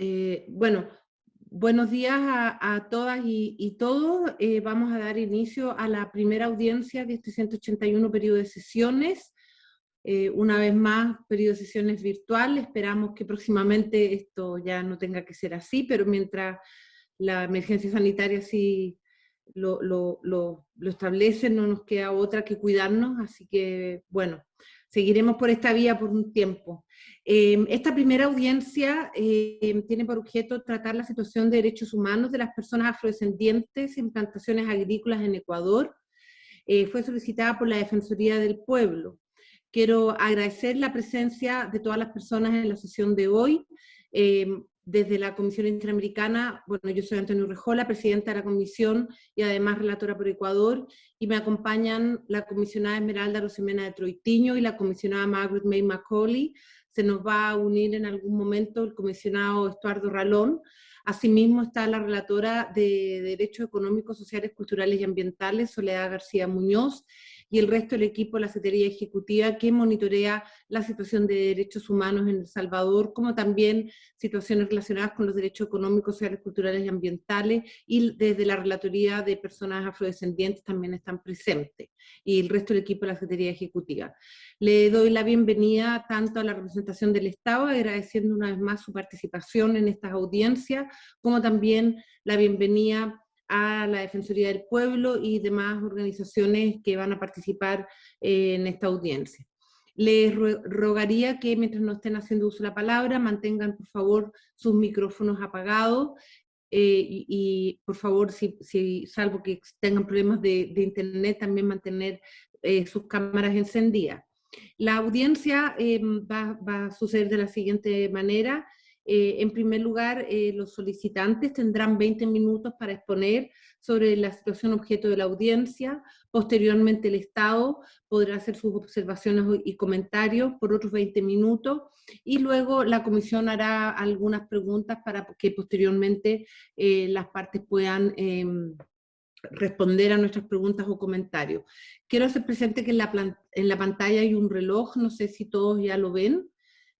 Eh, bueno, buenos días a, todas y, todos. Eh, vamos a dar inicio a la primera audiencia de este 181 periodo de sesiones. Eh, una vez más, periodo de sesiones virtual. Esperamos que próximamente esto ya no tenga que ser así, pero mientras la emergencia sanitaria sí lo, lo, establece, no nos queda otra que cuidarnos. Así que, bueno, seguiremos por esta vía por un tiempo. Em, esta primera audiencia em, tiene por objeto tratar la situación de derechos humanos de las personas afrodescendientes en plantaciones agrícolas en Ecuador. Eh, fue solicitada por la Defensoría del Pueblo. Quiero agradecer la presencia de todas las personas en la sesión de hoy. Desde la Comisión Interamericana, bueno, yo soy Antonio Rejola, presidenta de la comisión y además relatora por Ecuador, y me acompañan la comisionada Esmeralda Rosemena de Troitiño y la comisionada Margaret May Macaulay. Se nos va a unir en algún momento el comisionado Estuardo Ralón. Asimismo está la relatora de Derechos Económicos, Sociales, Culturales y Ambientales, Soledad García Muñoz, y el resto del equipo de la Secretaría Ejecutiva que monitorea la situación de derechos humanos en El Salvador, como también situaciones relacionadas con los derechos económicos, sociales, culturales y ambientales, y desde la Relatoría de Personas Afrodescendientes también están presentes, y el resto del equipo de la Secretaría Ejecutiva. Le doy la bienvenida tanto a la representación del Estado, agradeciendo una vez más su participación en estas audiencias, como también la bienvenida a la Defensoría del Pueblo y demás organizaciones que van a participar eh, en esta audiencia. Les rogaría que mientras no estén haciendo uso de la palabra, mantengan por favor sus micrófonos apagados eh, y, por favor, si, salvo que tengan problemas de, internet, también mantener eh, sus cámaras encendidas. La audiencia va, va, a suceder de la siguiente manera. Eh, en primer lugar, eh, los solicitantes tendrán 20 minutos para exponer sobre la situación objeto de la audiencia. Posteriormente, el Estado podrá hacer sus observaciones y comentarios por otros 20 minutos. Y luego la Comisión hará algunas preguntas para que posteriormente eh, las partes puedan em, responder a nuestras preguntas o comentarios. Quiero hacer presente que en la, en la pantalla hay un reloj, no sé si todos ya lo ven.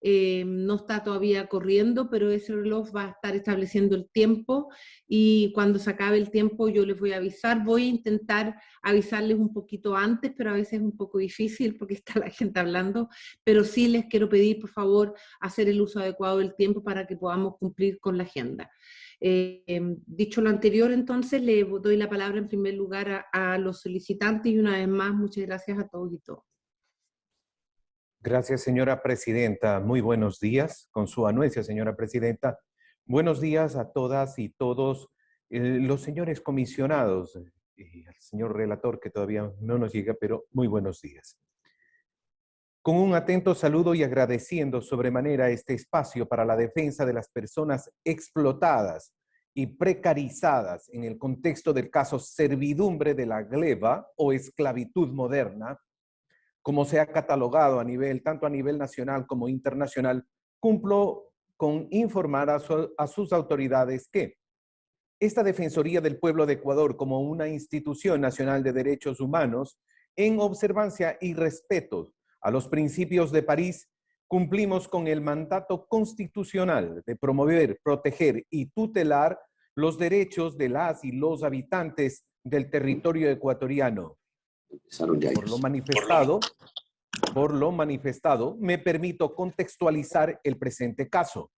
Eh, no está todavía corriendo, pero ese reloj va a estar estableciendo el tiempo y cuando se acabe el tiempo yo les voy a avisar. Voy a intentar avisarles un poquito antes, pero a veces es un poco difícil porque está la gente hablando, pero sí les quiero pedir, por favor, hacer el uso adecuado del tiempo para que podamos cumplir con la agenda. Eh, dicho lo anterior, entonces, le doy la palabra en primer lugar a, a los solicitantes y una vez más, muchas gracias a todos y todas. Gracias, señora presidenta. Muy buenos días. Con su anuencia, señora presidenta. Buenos días a todas y todos eh, los señores comisionados eh, y al señor relator que todavía no nos llega, pero muy buenos días. Con un atento saludo y agradeciendo sobremanera este espacio para la defensa de las personas explotadas y precarizadas en el contexto del caso servidumbre de la gleba o esclavitud moderna, como se ha catalogado a nivel, tanto a nivel nacional como internacional, cumplo con informar a, sus autoridades que esta Defensoría del Pueblo de Ecuador como una institución nacional de derechos humanos, en observancia y respeto a los principios de París, cumplimos con el mandato constitucional de promover, proteger y tutelar los derechos de las y los habitantes del territorio ecuatoriano, por lo manifestado, por lo manifestado, me permito contextualizar el presente caso.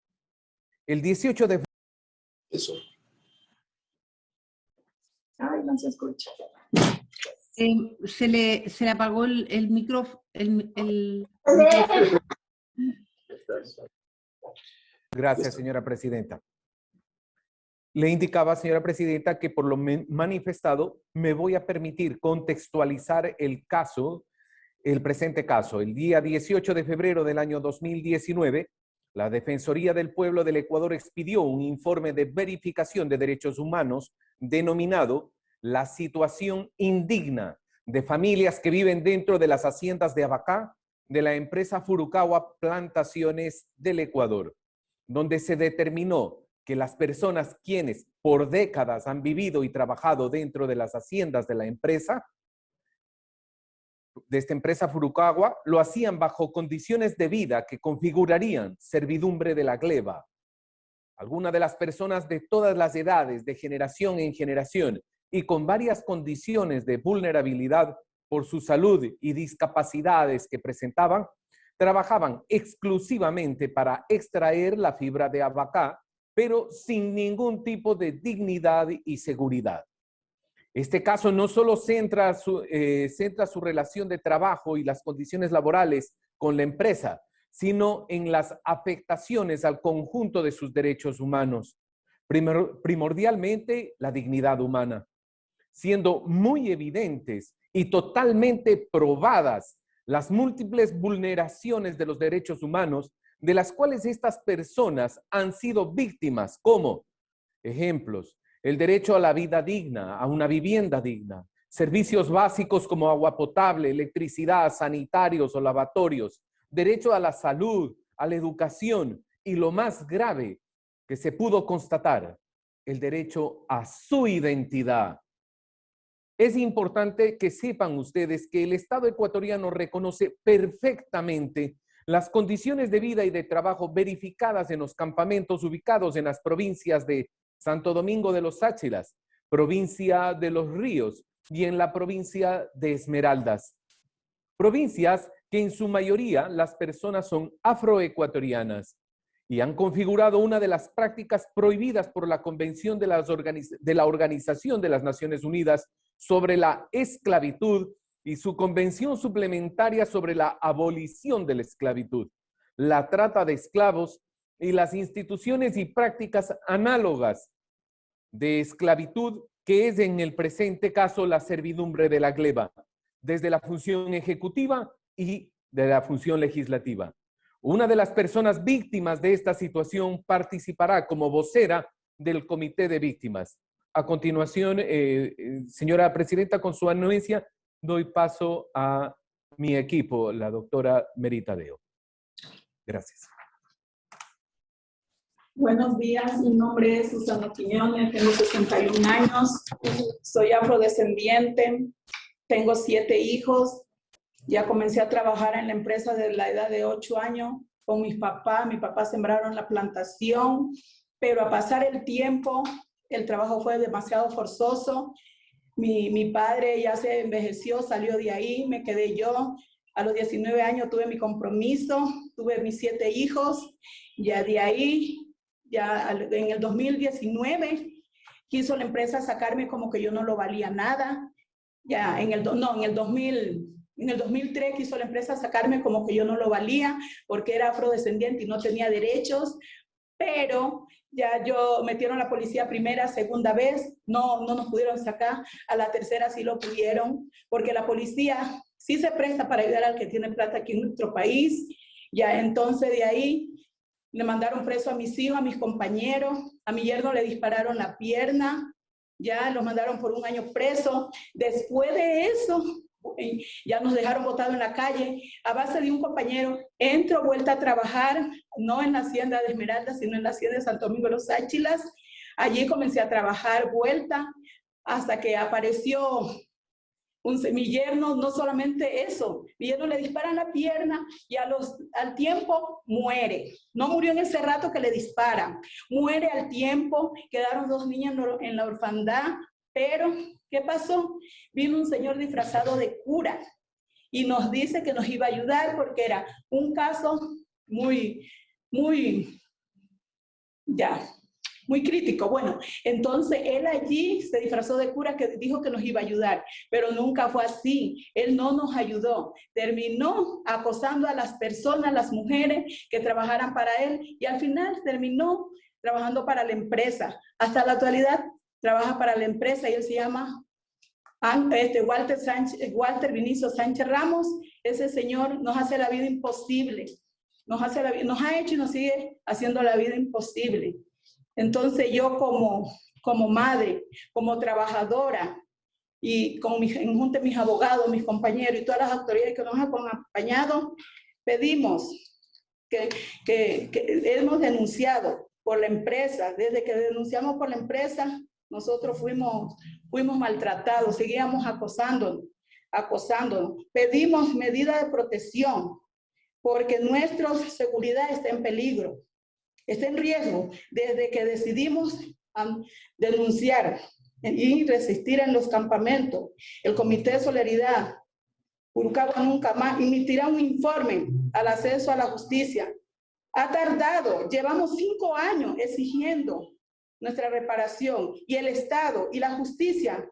El 18 de Eso. Ay, no se escucha. Eh, se, le, se le apagó el, el micrófono. El, Gracias, señora presidenta. Le indicaba, señora presidenta, que por lo manifestado me voy a permitir contextualizar el caso, el presente caso. El día 18 de febrero del año 2019, la Defensoría del Pueblo del Ecuador expidió un informe de verificación de derechos humanos denominado La situación indigna de familias que viven dentro de las haciendas de Abacá de la empresa Furukawa Plantaciones del Ecuador, donde se determinó que las personas quienes por décadas han vivido y trabajado dentro de las haciendas de la empresa, de esta empresa Furukawa, lo hacían bajo condiciones de vida que configurarían servidumbre de la gleba. algunas de las personas de todas las edades, de generación en generación, y con varias condiciones de vulnerabilidad por su salud y discapacidades que presentaban, trabajaban exclusivamente para extraer la fibra de abacá, pero sin ningún tipo de dignidad y seguridad. Este caso no solo centra su, eh, centra su relación de trabajo y las condiciones laborales con la empresa, sino en las afectaciones al conjunto de sus derechos humanos, primordialmente la dignidad humana, siendo muy evidentes y totalmente probadas las múltiples vulneraciones de los derechos humanos de las cuales estas personas han sido víctimas, como ejemplos, el derecho a la vida digna, a una vivienda digna, servicios básicos como agua potable, electricidad, sanitarios o lavatorios, derecho a la salud, a la educación y lo más grave que se pudo constatar, el derecho a su identidad. Es importante que sepan ustedes que el Estado ecuatoriano reconoce perfectamente las condiciones de vida y de trabajo verificadas en los campamentos ubicados en las provincias de Santo Domingo de los Áchilas, provincia de los Ríos y en la provincia de Esmeraldas. Provincias que en su mayoría las personas son afroecuatorianas y han configurado una de las prácticas prohibidas por la Convención de, la Organización de las Naciones Unidas sobre la esclavitud y su convención suplementaria sobre la abolición de la esclavitud, la trata de esclavos y las instituciones y prácticas análogas de esclavitud que es en el presente caso la servidumbre de la gleba, desde la función ejecutiva y de la función legislativa. Una de las personas víctimas de esta situación participará como vocera del Comité de Víctimas. A continuación, eh, eh, señora Presidenta, con su anuencia, doy paso a mi equipo, la doctora Meritadeo. Gracias. Buenos días, mi nombre es Susana Quiñones, tengo 61 años, soy afrodescendiente, tengo siete hijos, ya comencé a trabajar en la empresa desde la edad de 8 años con mis papás, mis papás sembraron la plantación, pero a pasar el tiempo, el trabajo fue demasiado forzoso, mi, mi padre ya se envejeció, salió de ahí, me quedé yo, a los 19 años tuve mi compromiso, tuve mis siete hijos, ya de ahí ya en el 2019 quiso la empresa sacarme como que yo no lo valía nada. Ya en el, no, en el 2000, en el 2003 quiso la empresa sacarme como que yo no lo valía porque era afrodescendiente y no tenía derechos, pero ya yo metieron la policía primera, segunda vez, no, no nos pudieron sacar, a la tercera sí lo pudieron, porque la policía sí se presta para ayudar al que tiene plata aquí en nuestro país, ya entonces de ahí le mandaron preso a mis hijos, a mis compañeros, a mi yerno le dispararon la pierna, ya los mandaron por un año preso. Después de eso, ya nos dejaron botados en la calle. A base de un compañero, entro, vuelta a trabajar, no en la hacienda de Esmeralda, sino en la hacienda de Santo Domingo de los Áchilas. Allí comencé a trabajar, vuelta, hasta que apareció un, mi no solamente eso, mi yerno le disparan la pierna y a los, al tiempo muere. No murió en ese rato que le disparan, muere al tiempo, quedaron dos niñas en la orfandad, pero ¿qué pasó? Vino un señor disfrazado de cura y nos dice que nos iba a ayudar porque era un caso muy, muy, ya, muy crítico. Bueno, entonces él allí se disfrazó de cura que dijo que nos iba a ayudar, pero nunca fue así. Él no nos ayudó. Terminó acosando a las personas, las mujeres que trabajaran para él y al final terminó trabajando para la empresa. Hasta la actualidad trabaja para la empresa y él se llama este, Walter, Sánchez, Walter Vinicio Sánchez Ramos. Ese señor nos hace la vida imposible. Nos, hace la, nos ha hecho y nos sigue haciendo la vida imposible. Entonces yo como, como madre, como trabajadora, y con mis, en junta mis abogados, mis compañeros y todas las autoridades que nos han acompañado, pedimos que, que, hemos denunciado por la empresa, desde que denunciamos por la empresa, nosotros fuimos, fuimos maltratados, seguíamos acosándonos, acosándonos. Pedimos medidas de protección, porque nuestra seguridad está en peligro está en riesgo desde que decidimos denunciar y resistir en los campamentos. El Comité de Solidaridad, Urucaba Nunca Más, emitirá un informe al acceso a la justicia. Ha tardado, llevamos cinco años exigiendo nuestra reparación y el Estado y la justicia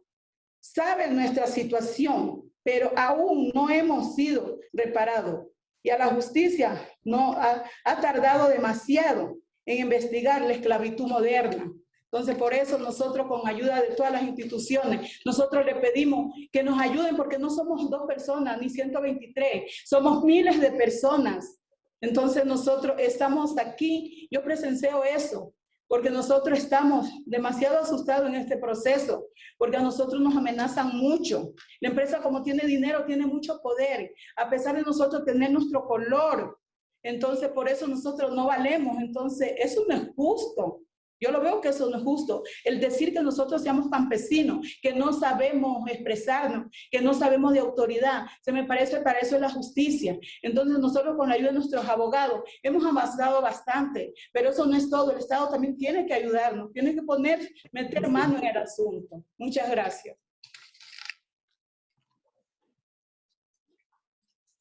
saben nuestra situación, pero aún no hemos sido reparados. Y a la justicia no ha, tardado demasiado en investigar la esclavitud moderna. Entonces, por eso nosotros con ayuda de todas las instituciones, nosotros le pedimos que nos ayuden porque no somos dos personas ni 123, somos miles de personas. Entonces nosotros estamos aquí, yo presencio eso, porque nosotros estamos demasiado asustados en este proceso, porque a nosotros nos amenazan mucho. La empresa como tiene dinero, tiene mucho poder, a pesar de nosotros tener nuestro color. Entonces, por eso nosotros no valemos. Entonces, eso no es justo. Yo lo veo que eso no es justo. El decir que nosotros seamos campesinos, que no sabemos expresarnos, que no sabemos de autoridad, se me parece para eso es la justicia. Entonces nosotros con la ayuda de nuestros abogados hemos avanzado bastante, pero eso no es todo. El Estado también tiene que ayudarnos, tiene que poner, meter mano en el asunto. Muchas gracias.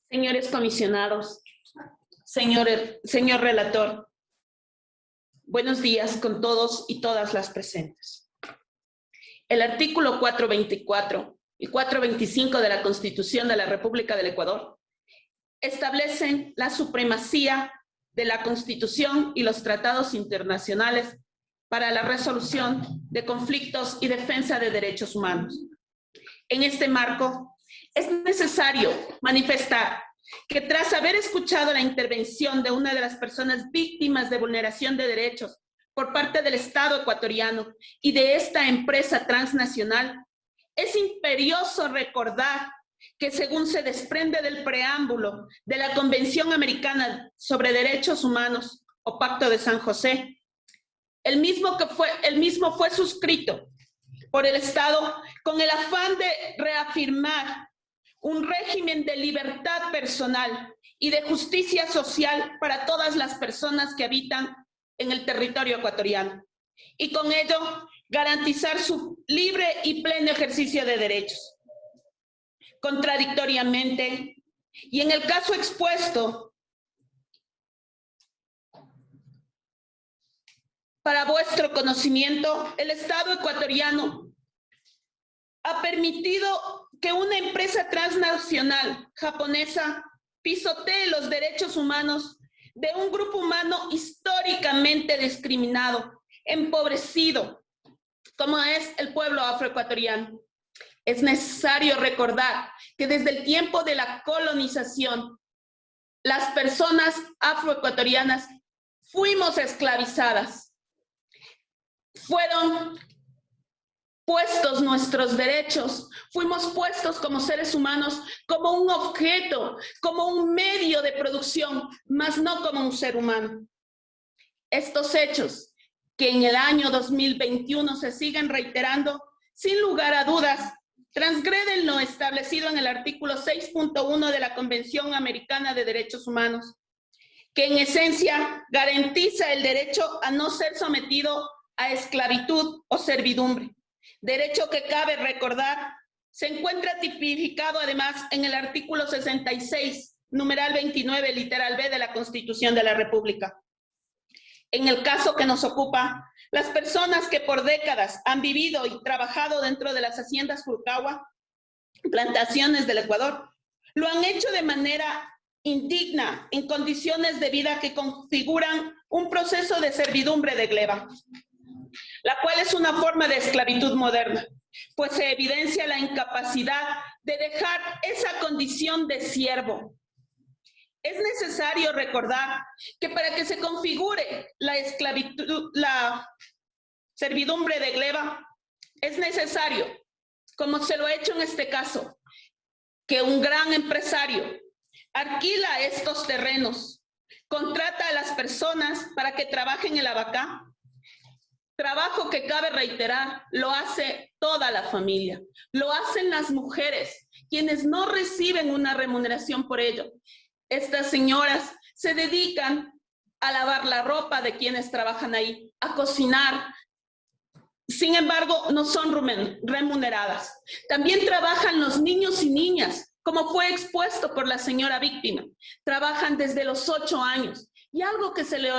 Señores comisionados, señor, señor relator, Buenos días con todos y todas las presentes. El artículo 424 y 425 de la Constitución de la República del Ecuador establecen la supremacía de la Constitución y los tratados internacionales para la resolución de conflictos y defensa de derechos humanos. En este marco, es necesario manifestar que tras haber escuchado la intervención de una de las personas víctimas de vulneración de derechos por parte del Estado ecuatoriano y de esta empresa transnacional, es imperioso recordar que según se desprende del preámbulo de la Convención Americana sobre Derechos Humanos o Pacto de San José, el mismo, que fue, el mismo fue suscrito por el Estado con el afán de reafirmar un régimen de libertad personal y de justicia social para todas las personas que habitan en el territorio ecuatoriano y con ello garantizar su libre y pleno ejercicio de derechos. Contradictoriamente, y en el caso expuesto, para vuestro conocimiento, el Estado ecuatoriano ha permitido que una empresa transnacional japonesa pisotee los derechos humanos de un grupo humano históricamente discriminado, empobrecido, como es el pueblo afroecuatoriano. Es necesario recordar que desde el tiempo de la colonización, las personas afroecuatorianas fuimos esclavizadas. Fueron puestos nuestros derechos, fuimos puestos como seres humanos como un objeto, como un medio de producción, más no como un ser humano. Estos hechos que en el año 2021 se siguen reiterando, sin lugar a dudas, transgreden lo establecido en el artículo 6.1 de la Convención Americana de Derechos Humanos, que en esencia garantiza el derecho a no ser sometido a esclavitud o servidumbre derecho que cabe recordar, se encuentra tipificado además en el artículo 66, numeral 29, literal B de la Constitución de la República. En el caso que nos ocupa, las personas que por décadas han vivido y trabajado dentro de las haciendas Fulcagua, plantaciones del Ecuador, lo han hecho de manera indigna, en condiciones de vida que configuran un proceso de servidumbre de gleba la cual es una forma de esclavitud moderna, pues se evidencia la incapacidad de dejar esa condición de siervo. Es necesario recordar que para que se configure la esclavitud, la servidumbre de gleba, es necesario, como se lo ha hecho en este caso, que un gran empresario alquila estos terrenos, contrata a las personas para que trabajen en el abacá, Trabajo que cabe reiterar, lo hace toda la familia, lo hacen las mujeres, quienes no reciben una remuneración por ello. Estas señoras se dedican a lavar la ropa de quienes trabajan ahí, a cocinar. Sin embargo, no son remuneradas. También trabajan los niños y niñas, como fue expuesto por la señora víctima. Trabajan desde los ocho años. Y algo que, se le,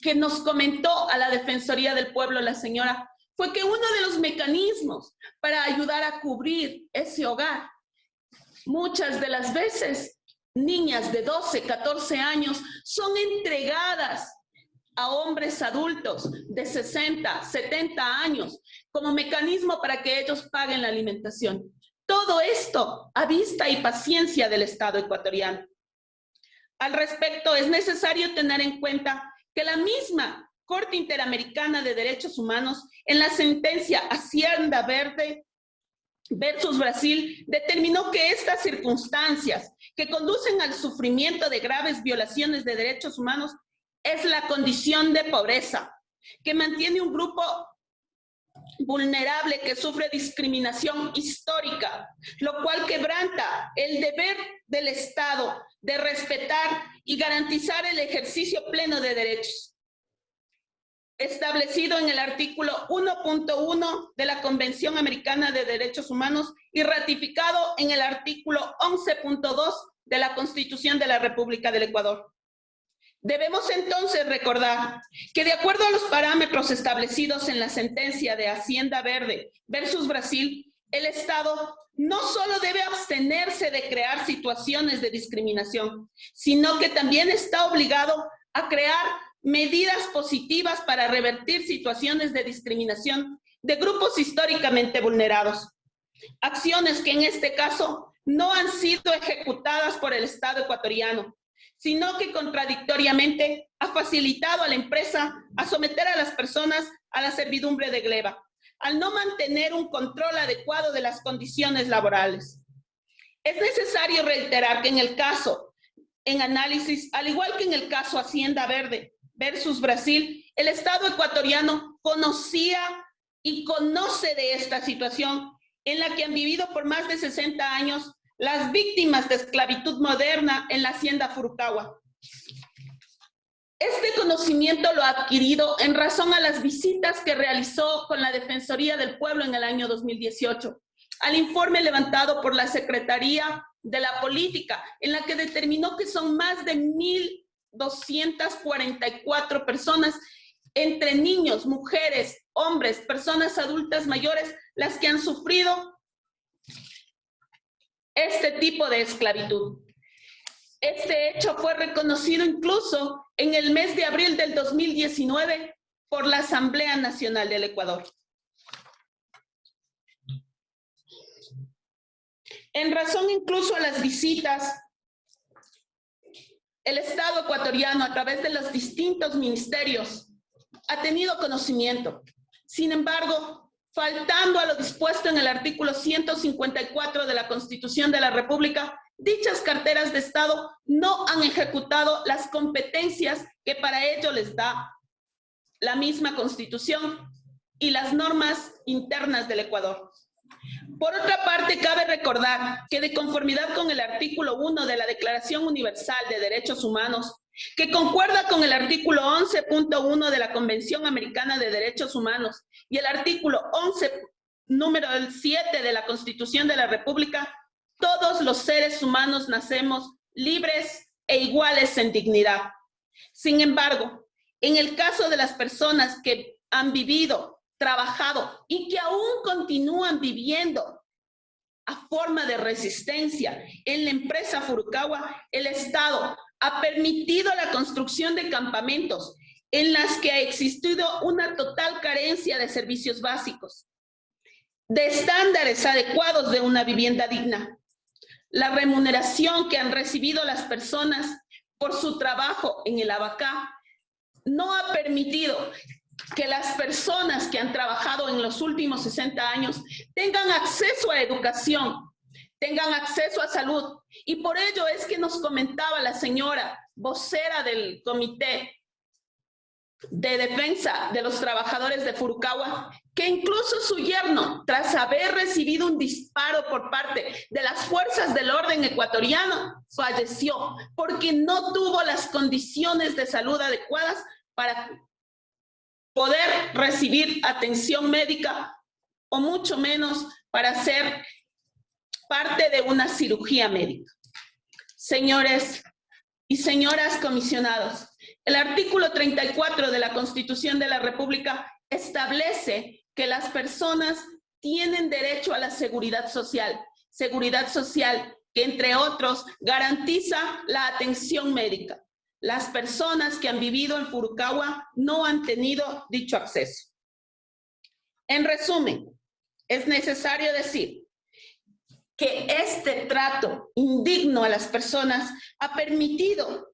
que nos comentó a la Defensoría del Pueblo la señora fue que uno de los mecanismos para ayudar a cubrir ese hogar, muchas de las veces niñas de 12, 14 años son entregadas a hombres adultos de 60, 70 años como mecanismo para que ellos paguen la alimentación. Todo esto a vista y paciencia del Estado ecuatoriano. Al respecto, es necesario tener en cuenta que la misma Corte Interamericana de Derechos Humanos, en la sentencia Hacienda Verde versus Brasil, determinó que estas circunstancias que conducen al sufrimiento de graves violaciones de derechos humanos es la condición de pobreza, que mantiene un grupo vulnerable que sufre discriminación histórica, lo cual quebranta el deber del Estado de respetar y garantizar el ejercicio pleno de derechos establecido en el artículo 1.1 de la Convención Americana de Derechos Humanos y ratificado en el artículo 11.2 de la Constitución de la República del Ecuador. Debemos entonces recordar que de acuerdo a los parámetros establecidos en la sentencia de Hacienda Verde versus Brasil, el Estado no solo debe abstenerse de crear situaciones de discriminación, sino que también está obligado a crear medidas positivas para revertir situaciones de discriminación de grupos históricamente vulnerados. Acciones que en este caso no han sido ejecutadas por el Estado ecuatoriano, sino que contradictoriamente ha facilitado a la empresa a someter a las personas a la servidumbre de gleba, al no mantener un control adecuado de las condiciones laborales. Es necesario reiterar que en el caso, en análisis, al igual que en el caso Hacienda Verde versus Brasil, el Estado ecuatoriano conocía y conoce de esta situación en la que han vivido por más de 60 años las víctimas de esclavitud moderna en la hacienda Furukawa. Este conocimiento lo ha adquirido en razón a las visitas que realizó con la Defensoría del Pueblo en el año 2018, al informe levantado por la Secretaría de la Política, en la que determinó que son más de 1.244 personas, entre niños, mujeres, hombres, personas adultas mayores, las que han sufrido este tipo de esclavitud. Este hecho fue reconocido incluso en el mes de abril del 2019 por la Asamblea Nacional del Ecuador. En razón incluso a las visitas, el Estado ecuatoriano a través de los distintos ministerios ha tenido conocimiento. Sin embargo, faltando a lo dispuesto en el artículo 154 de la Constitución de la República, dichas carteras de Estado no han ejecutado las competencias que para ello les da la misma Constitución y las normas internas del Ecuador. Por otra parte, cabe recordar que de conformidad con el artículo 1 de la Declaración Universal de Derechos Humanos, que concuerda con el artículo 11.1 de la Convención Americana de Derechos Humanos y el artículo 11, número 7 de la Constitución de la República, todos los seres humanos nacemos libres e iguales en dignidad. Sin embargo, en el caso de las personas que han vivido, trabajado y que aún continúan viviendo a forma de resistencia en la empresa Furukawa, el Estado ha permitido la construcción de campamentos en las que ha existido una total carencia de servicios básicos, de estándares adecuados de una vivienda digna. La remuneración que han recibido las personas por su trabajo en el Abacá no ha permitido que las personas que han trabajado en los últimos 60 años tengan acceso a educación, tengan acceso a salud. Y por ello es que nos comentaba la señora vocera del comité de defensa de los trabajadores de Furukawa, que incluso su yerno, tras haber recibido un disparo por parte de las fuerzas del orden ecuatoriano, falleció porque no tuvo las condiciones de salud adecuadas para poder recibir atención médica o mucho menos para ser parte de una cirugía médica. Señores y señoras comisionados, el artículo 34 de la Constitución de la República establece que las personas tienen derecho a la seguridad social. Seguridad social que, entre otros, garantiza la atención médica. Las personas que han vivido en Furukawa no han tenido dicho acceso. En resumen, es necesario decir que este trato indigno a las personas ha permitido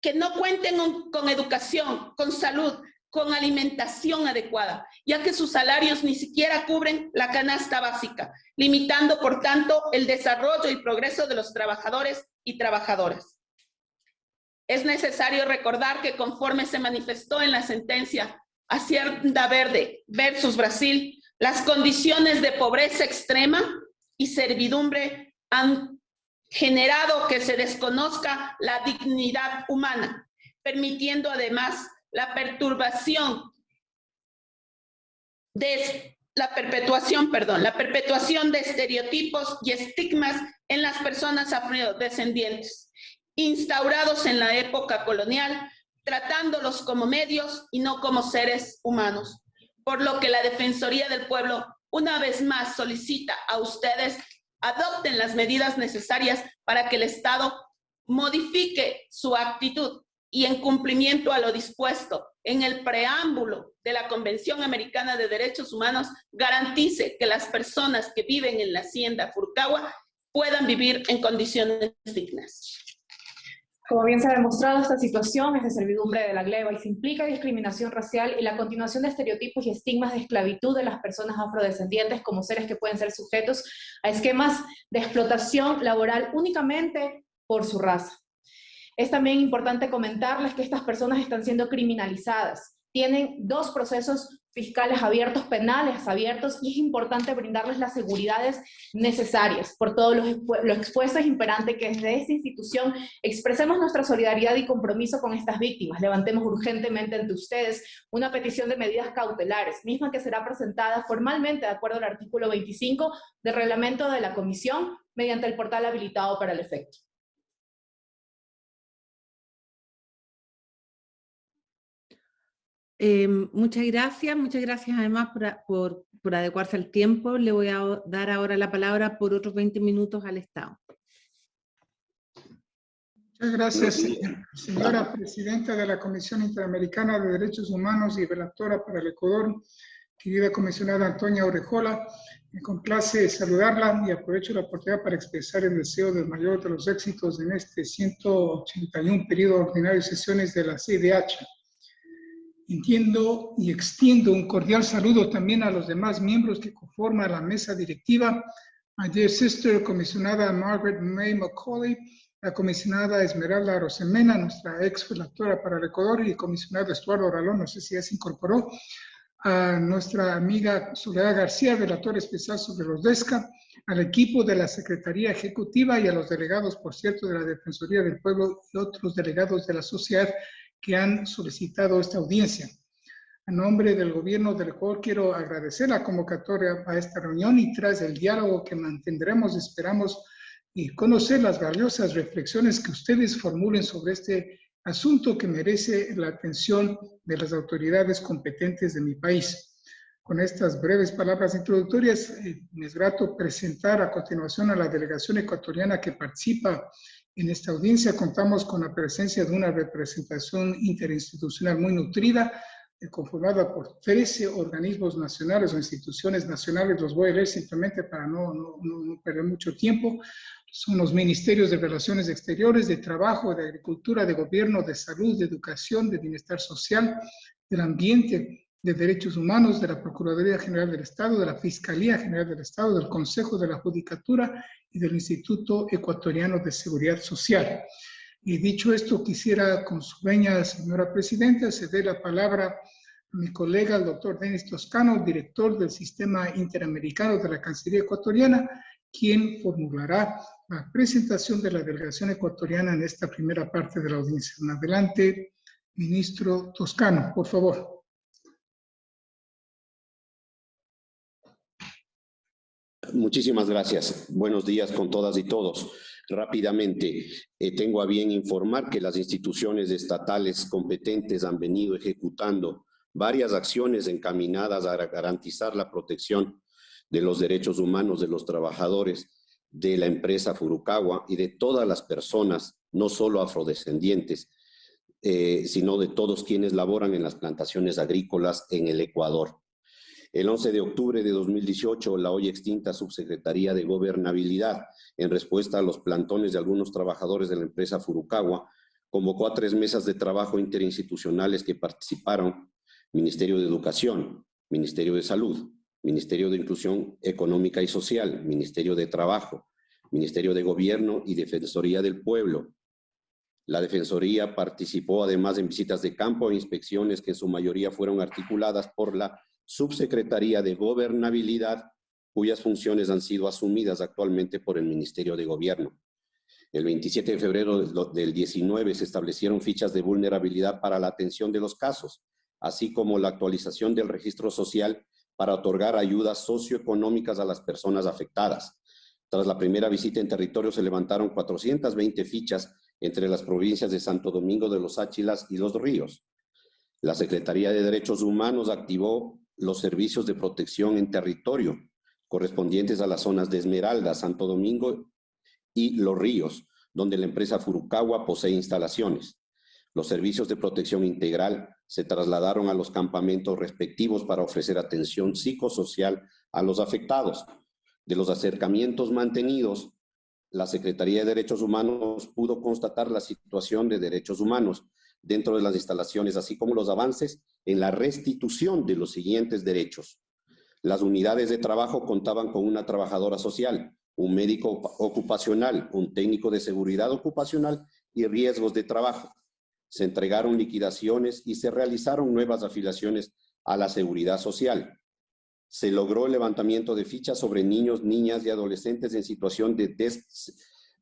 que no cuenten con educación, con salud, con alimentación adecuada, ya que sus salarios ni siquiera cubren la canasta básica, limitando, por tanto, el desarrollo y progreso de los trabajadores y trabajadoras. Es necesario recordar que conforme se manifestó en la sentencia Hacienda Verde versus Brasil, las condiciones de pobreza extrema y servidumbre han generado que se desconozca la dignidad humana, permitiendo además la perturbación de la perpetuación, perdón, la perpetuación de estereotipos y estigmas en las personas afrodescendientes, instaurados en la época colonial, tratándolos como medios y no como seres humanos. Por lo que la Defensoría del Pueblo una vez más solicita a ustedes adopten las medidas necesarias para que el Estado modifique su actitud y en cumplimiento a lo dispuesto en el preámbulo de la Convención Americana de Derechos Humanos, garantice que las personas que viven en la hacienda Furcagua puedan vivir en condiciones dignas. Como bien se ha demostrado, esta situación es de servidumbre de la gleba y se implica discriminación racial y la continuación de estereotipos y estigmas de esclavitud de las personas afrodescendientes como seres que pueden ser sujetos a esquemas de explotación laboral únicamente por su raza. Es también importante comentarles que estas personas están siendo criminalizadas. Tienen dos procesos fiscales abiertos, penales abiertos, y es importante brindarles las seguridades necesarias. Por todo lo, lo expuesto es imperante que desde esta institución expresemos nuestra solidaridad y compromiso con estas víctimas. Levantemos urgentemente ante ustedes una petición de medidas cautelares, misma que será presentada formalmente de acuerdo al artículo 25 del reglamento de la comisión mediante el portal habilitado para el efecto. Em, muchas gracias, muchas gracias además por, por, adecuarse al tiempo. Le voy a dar ahora la palabra por otros 20 minutos al Estado. Muchas gracias, señora presidenta de la Comisión Interamericana de Derechos Humanos y relatora para el Ecuador, querida comisionada Antonia Orejola. Me complace saludarla y aprovecho la oportunidad para expresar el deseo del mayor de los éxitos en este 181 periodo ordinario de sesiones de la CIDH. Entiendo y extiendo un cordial saludo también a los demás miembros que conforman la mesa directiva, a dear sister comisionada Margaret May McCauley, la comisionada Esmeralda Rosemena, nuestra ex relatora para el Ecuador, y el comisionado Estuardo Ralón, no sé si ya se incorporó, a nuestra amiga Soledad García, relatora especial sobre los DESCA, al equipo de la Secretaría Ejecutiva y a los delegados, por cierto, de la Defensoría del Pueblo y otros delegados de la sociedad que han solicitado esta audiencia. A nombre del gobierno del Ecuador quiero agradecer la convocatoria a esta reunión y tras el diálogo que mantendremos esperamos y conocer las valiosas reflexiones que ustedes formulen sobre este asunto que merece la atención de las autoridades competentes de mi país. Con estas breves palabras introductorias, eh, me es grato presentar a continuación a la delegación ecuatoriana que participa en esta audiencia contamos con la presencia de una representación interinstitucional muy nutrida, eh, conformada por 13 organismos nacionales o instituciones nacionales. Los voy a leer simplemente para no, no, no perder mucho tiempo. Son los ministerios de Relaciones Exteriores, de Trabajo, de Agricultura, de Gobierno, de Salud, de Educación, de Bienestar Social, del Ambiente, de Derechos Humanos, de la Procuraduría General del Estado, de la Fiscalía General del Estado, del Consejo de la Judicatura y del Instituto Ecuatoriano de Seguridad Social. Y dicho esto, quisiera, con su veña, señora Presidenta, ceder la palabra a mi colega, el doctor Denis Toscano, director del Sistema Interamericano de la Cancillería Ecuatoriana, quien formulará la presentación de la delegación ecuatoriana en esta primera parte de la audiencia. adelante, ministro Toscano, por favor. Muchísimas gracias. Buenos días con todas y todos. Rápidamente, eh, tengo a bien informar que las instituciones estatales competentes han venido ejecutando varias acciones encaminadas a garantizar la protección de los derechos humanos de los trabajadores de la empresa Furukawa y de todas las personas, no solo afrodescendientes, eh, sino de todos quienes laboran en las plantaciones agrícolas en el Ecuador. El 11 de octubre de 2018, la hoy extinta Subsecretaría de Gobernabilidad, en respuesta a los plantones de algunos trabajadores de la empresa Furukawa, convocó a tres mesas de trabajo interinstitucionales que participaron Ministerio de Educación, Ministerio de Salud, Ministerio de Inclusión Económica y Social, Ministerio de Trabajo, Ministerio de Gobierno y Defensoría del Pueblo. La Defensoría participó además en visitas de campo e inspecciones que en su mayoría fueron articuladas por la Subsecretaría de Gobernabilidad, cuyas funciones han sido asumidas actualmente por el Ministerio de Gobierno. El 27 de febrero del 19 se establecieron fichas de vulnerabilidad para la atención de los casos, así como la actualización del registro social para otorgar ayudas socioeconómicas a las personas afectadas. Tras la primera visita en territorio se levantaron 420 fichas entre las provincias de Santo Domingo de los Áchilas y Los Ríos. La Secretaría de Derechos Humanos activó los servicios de protección en territorio correspondientes a las zonas de Esmeralda, Santo Domingo y Los Ríos, donde la empresa Furukawa posee instalaciones. Los servicios de protección integral se trasladaron a los campamentos respectivos para ofrecer atención psicosocial a los afectados. De los acercamientos mantenidos, la Secretaría de Derechos Humanos pudo constatar la situación de derechos humanos dentro de las instalaciones, así como los avances en la restitución de los siguientes derechos. Las unidades de trabajo contaban con una trabajadora social, un médico ocupacional, un técnico de seguridad ocupacional y riesgos de trabajo se entregaron liquidaciones y se realizaron nuevas afiliaciones a la seguridad social. Se logró el levantamiento de fichas sobre niños, niñas y adolescentes en situación de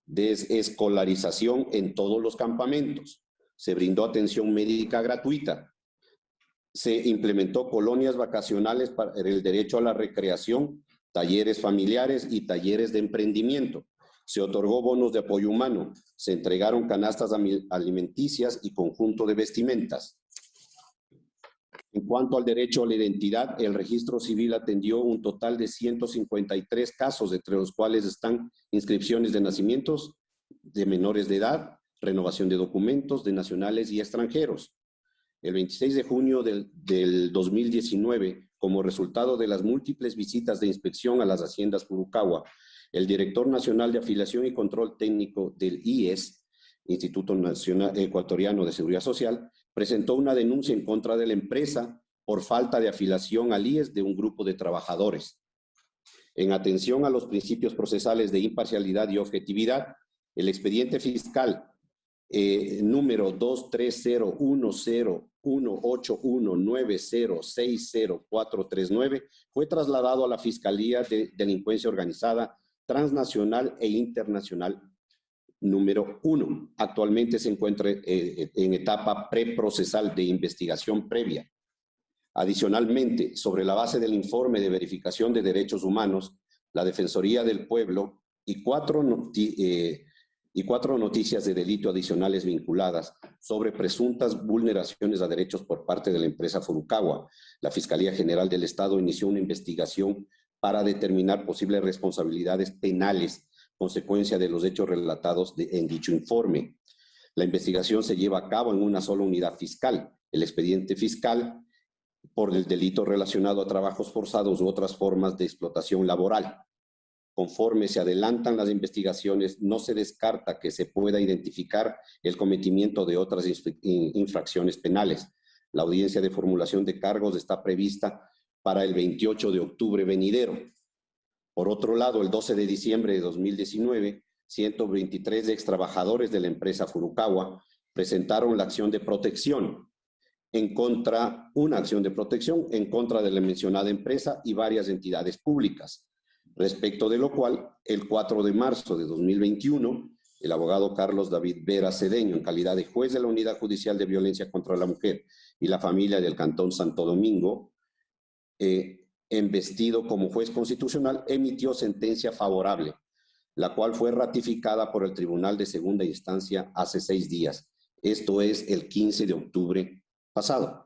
desescolarización en todos los campamentos. Se brindó atención médica gratuita. Se implementó colonias vacacionales para el derecho a la recreación, talleres familiares y talleres de emprendimiento se otorgó bonos de apoyo humano, se entregaron canastas alimenticias y conjunto de vestimentas. En cuanto al derecho a la identidad, el registro civil atendió un total de 153 casos, entre los cuales están inscripciones de nacimientos de menores de edad, renovación de documentos de nacionales y extranjeros. El 26 de junio del, del 2019, como resultado de las múltiples visitas de inspección a las haciendas Furukawa, el director nacional de afiliación y control técnico del IES, Instituto Nacional Ecuatoriano de Seguridad Social, presentó una denuncia en contra de la empresa por falta de afiliación al IES de un grupo de trabajadores. En atención a los principios procesales de imparcialidad y objetividad, el expediente fiscal eh, número 230101819060439 fue trasladado a la Fiscalía de Delincuencia Organizada transnacional e internacional número uno. Actualmente se encuentra eh, en etapa preprocesal de investigación previa. Adicionalmente, sobre la base del informe de verificación de derechos humanos, la Defensoría del Pueblo y cuatro, eh, y cuatro noticias de delito adicionales vinculadas sobre presuntas vulneraciones a derechos por parte de la empresa Furukawa. La Fiscalía General del Estado inició una investigación para determinar posibles responsabilidades penales consecuencia de los hechos relatados en dicho informe. La investigación se lleva a cabo en una sola unidad fiscal, el expediente fiscal por el delito relacionado a trabajos forzados u otras formas de explotación laboral. Conforme se adelantan las investigaciones, no se descarta que se pueda identificar el cometimiento de otras infracciones penales. La audiencia de formulación de cargos está prevista para el 28 de octubre venidero. Por otro lado, el 12 de diciembre de 2019, 123 ex trabajadores de la empresa Furukawa presentaron la acción de protección en contra, una acción de protección en contra de la mencionada empresa y varias entidades públicas, respecto de lo cual, el 4 de marzo de 2021, el abogado Carlos David Vera Cedeño, en calidad de juez de la Unidad Judicial de Violencia contra la Mujer y la Familia del Cantón Santo Domingo, eh, embestido como juez constitucional, emitió sentencia favorable, la cual fue ratificada por el Tribunal de Segunda Instancia hace seis días. Esto es el 15 de octubre pasado.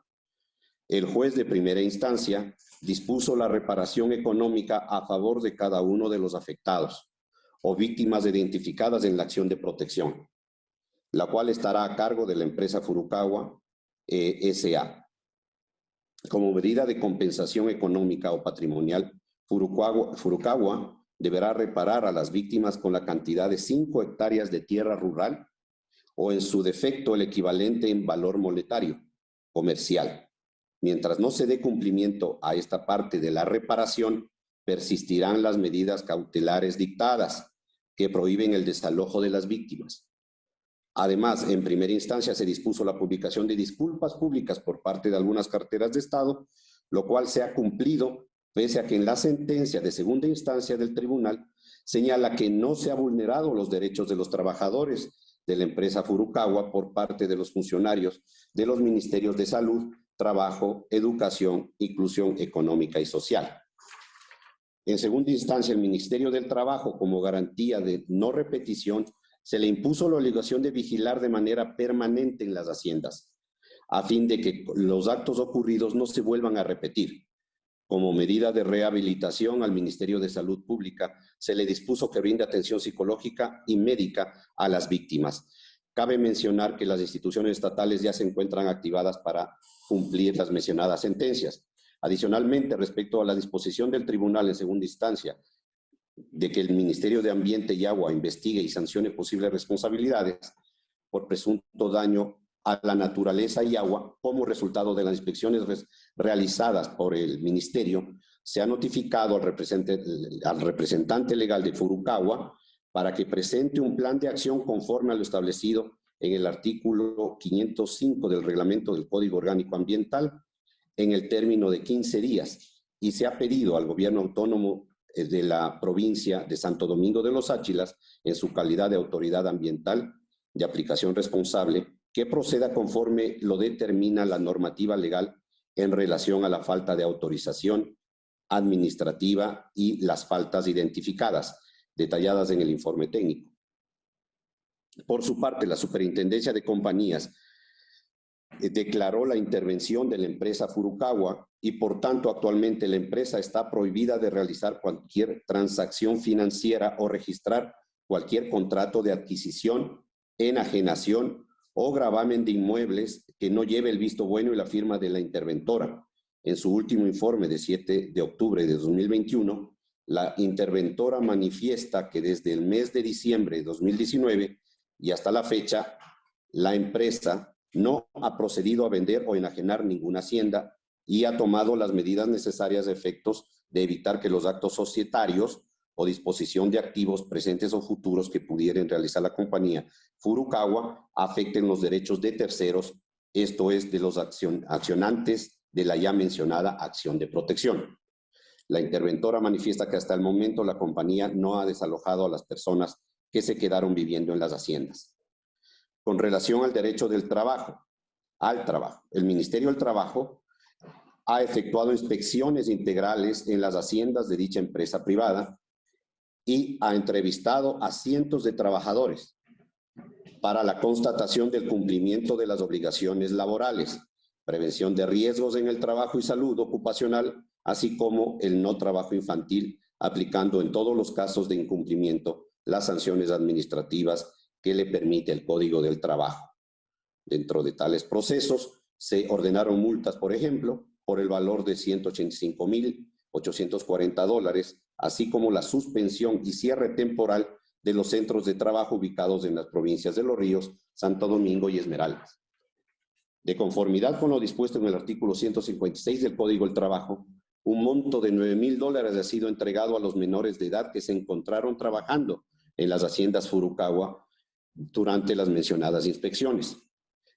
El juez de primera instancia dispuso la reparación económica a favor de cada uno de los afectados o víctimas identificadas en la acción de protección, la cual estará a cargo de la empresa Furukawa eh, S.A. Como medida de compensación económica o patrimonial, Furukawa, deberá reparar a las víctimas con la cantidad de 5 hectáreas de tierra rural o en su defecto el equivalente en valor monetario comercial. Mientras no se dé cumplimiento a esta parte de la reparación, persistirán las medidas cautelares dictadas que prohíben el desalojo de las víctimas. Además, en primera instancia se dispuso la publicación de disculpas públicas por parte de algunas carteras de Estado, lo cual se ha cumplido pese a que en la sentencia de segunda instancia del tribunal señala que no se ha vulnerado los derechos de los trabajadores de la empresa Furukawa por parte de los funcionarios de los ministerios de Salud, Trabajo, Educación, Inclusión Económica y Social. En segunda instancia, el Ministerio del Trabajo, como garantía de no repetición, se le impuso la obligación de vigilar de manera permanente en las haciendas, a fin de que los actos ocurridos no se vuelvan a repetir. Como medida de rehabilitación al Ministerio de Salud Pública, se le dispuso que brinde atención psicológica y médica a las víctimas. Cabe mencionar que las instituciones estatales ya se encuentran activadas para cumplir las mencionadas sentencias. Adicionalmente, respecto a la disposición del tribunal en segunda instancia de que el Ministerio de Ambiente y Agua investigue y sancione posibles responsabilidades por presunto daño a la naturaleza y agua como resultado de las inspecciones realizadas por el Ministerio, se ha notificado al representante, al representante legal de Furukawa para que presente un plan de acción conforme a lo establecido en el artículo 505 del Reglamento del Código Orgánico Ambiental en el término de 15 días. Y se ha pedido al gobierno autónomo eh, de la provincia de Santo Domingo de los Áchilas, en su calidad de autoridad ambiental de aplicación responsable, que proceda conforme lo determina la normativa legal en relación a la falta de autorización administrativa y las faltas identificadas, detalladas en el informe técnico. Por su parte, la Superintendencia de Compañías eh, declaró la intervención de la empresa Furukawa y por tanto actualmente la empresa está prohibida de realizar cualquier transacción financiera o registrar cualquier contrato de adquisición, enajenación o gravamen de inmuebles que no lleve el visto bueno y la firma de la interventora. En su último informe de 7 de octubre de 2021, la interventora manifiesta que desde el mes de diciembre de 2019 y hasta la fecha, la empresa no ha procedido a vender o enajenar ninguna hacienda y ha tomado las medidas necesarias de efectos de evitar que los actos societarios o disposición de activos presentes o futuros que pudieran realizar la compañía Furukawa afecten los derechos de terceros, esto es, de los accionantes de la ya mencionada acción de protección. La interventora manifiesta que hasta el momento la compañía no ha desalojado a las personas que se quedaron viviendo en las haciendas. Con relación al derecho del trabajo, al trabajo, el Ministerio del Trabajo ha efectuado inspecciones integrales en las haciendas de dicha empresa privada y ha entrevistado a cientos de trabajadores para la constatación del cumplimiento de las obligaciones laborales, prevención de riesgos en el trabajo y salud ocupacional, así como el no trabajo infantil, aplicando en todos los casos de incumplimiento las sanciones administrativas que le permite el Código del Trabajo. Dentro de tales procesos se ordenaron multas, por ejemplo, por el valor de 185.840 dólares así como la suspensión y cierre temporal de los centros de trabajo ubicados en las provincias de Los Ríos, Santo Domingo y Esmeraldas. De conformidad con lo dispuesto en el artículo 156 del Código del Trabajo, un monto de 9 mil dólares ha sido entregado a los menores de edad que se encontraron trabajando en las haciendas Furukawa durante las mencionadas inspecciones.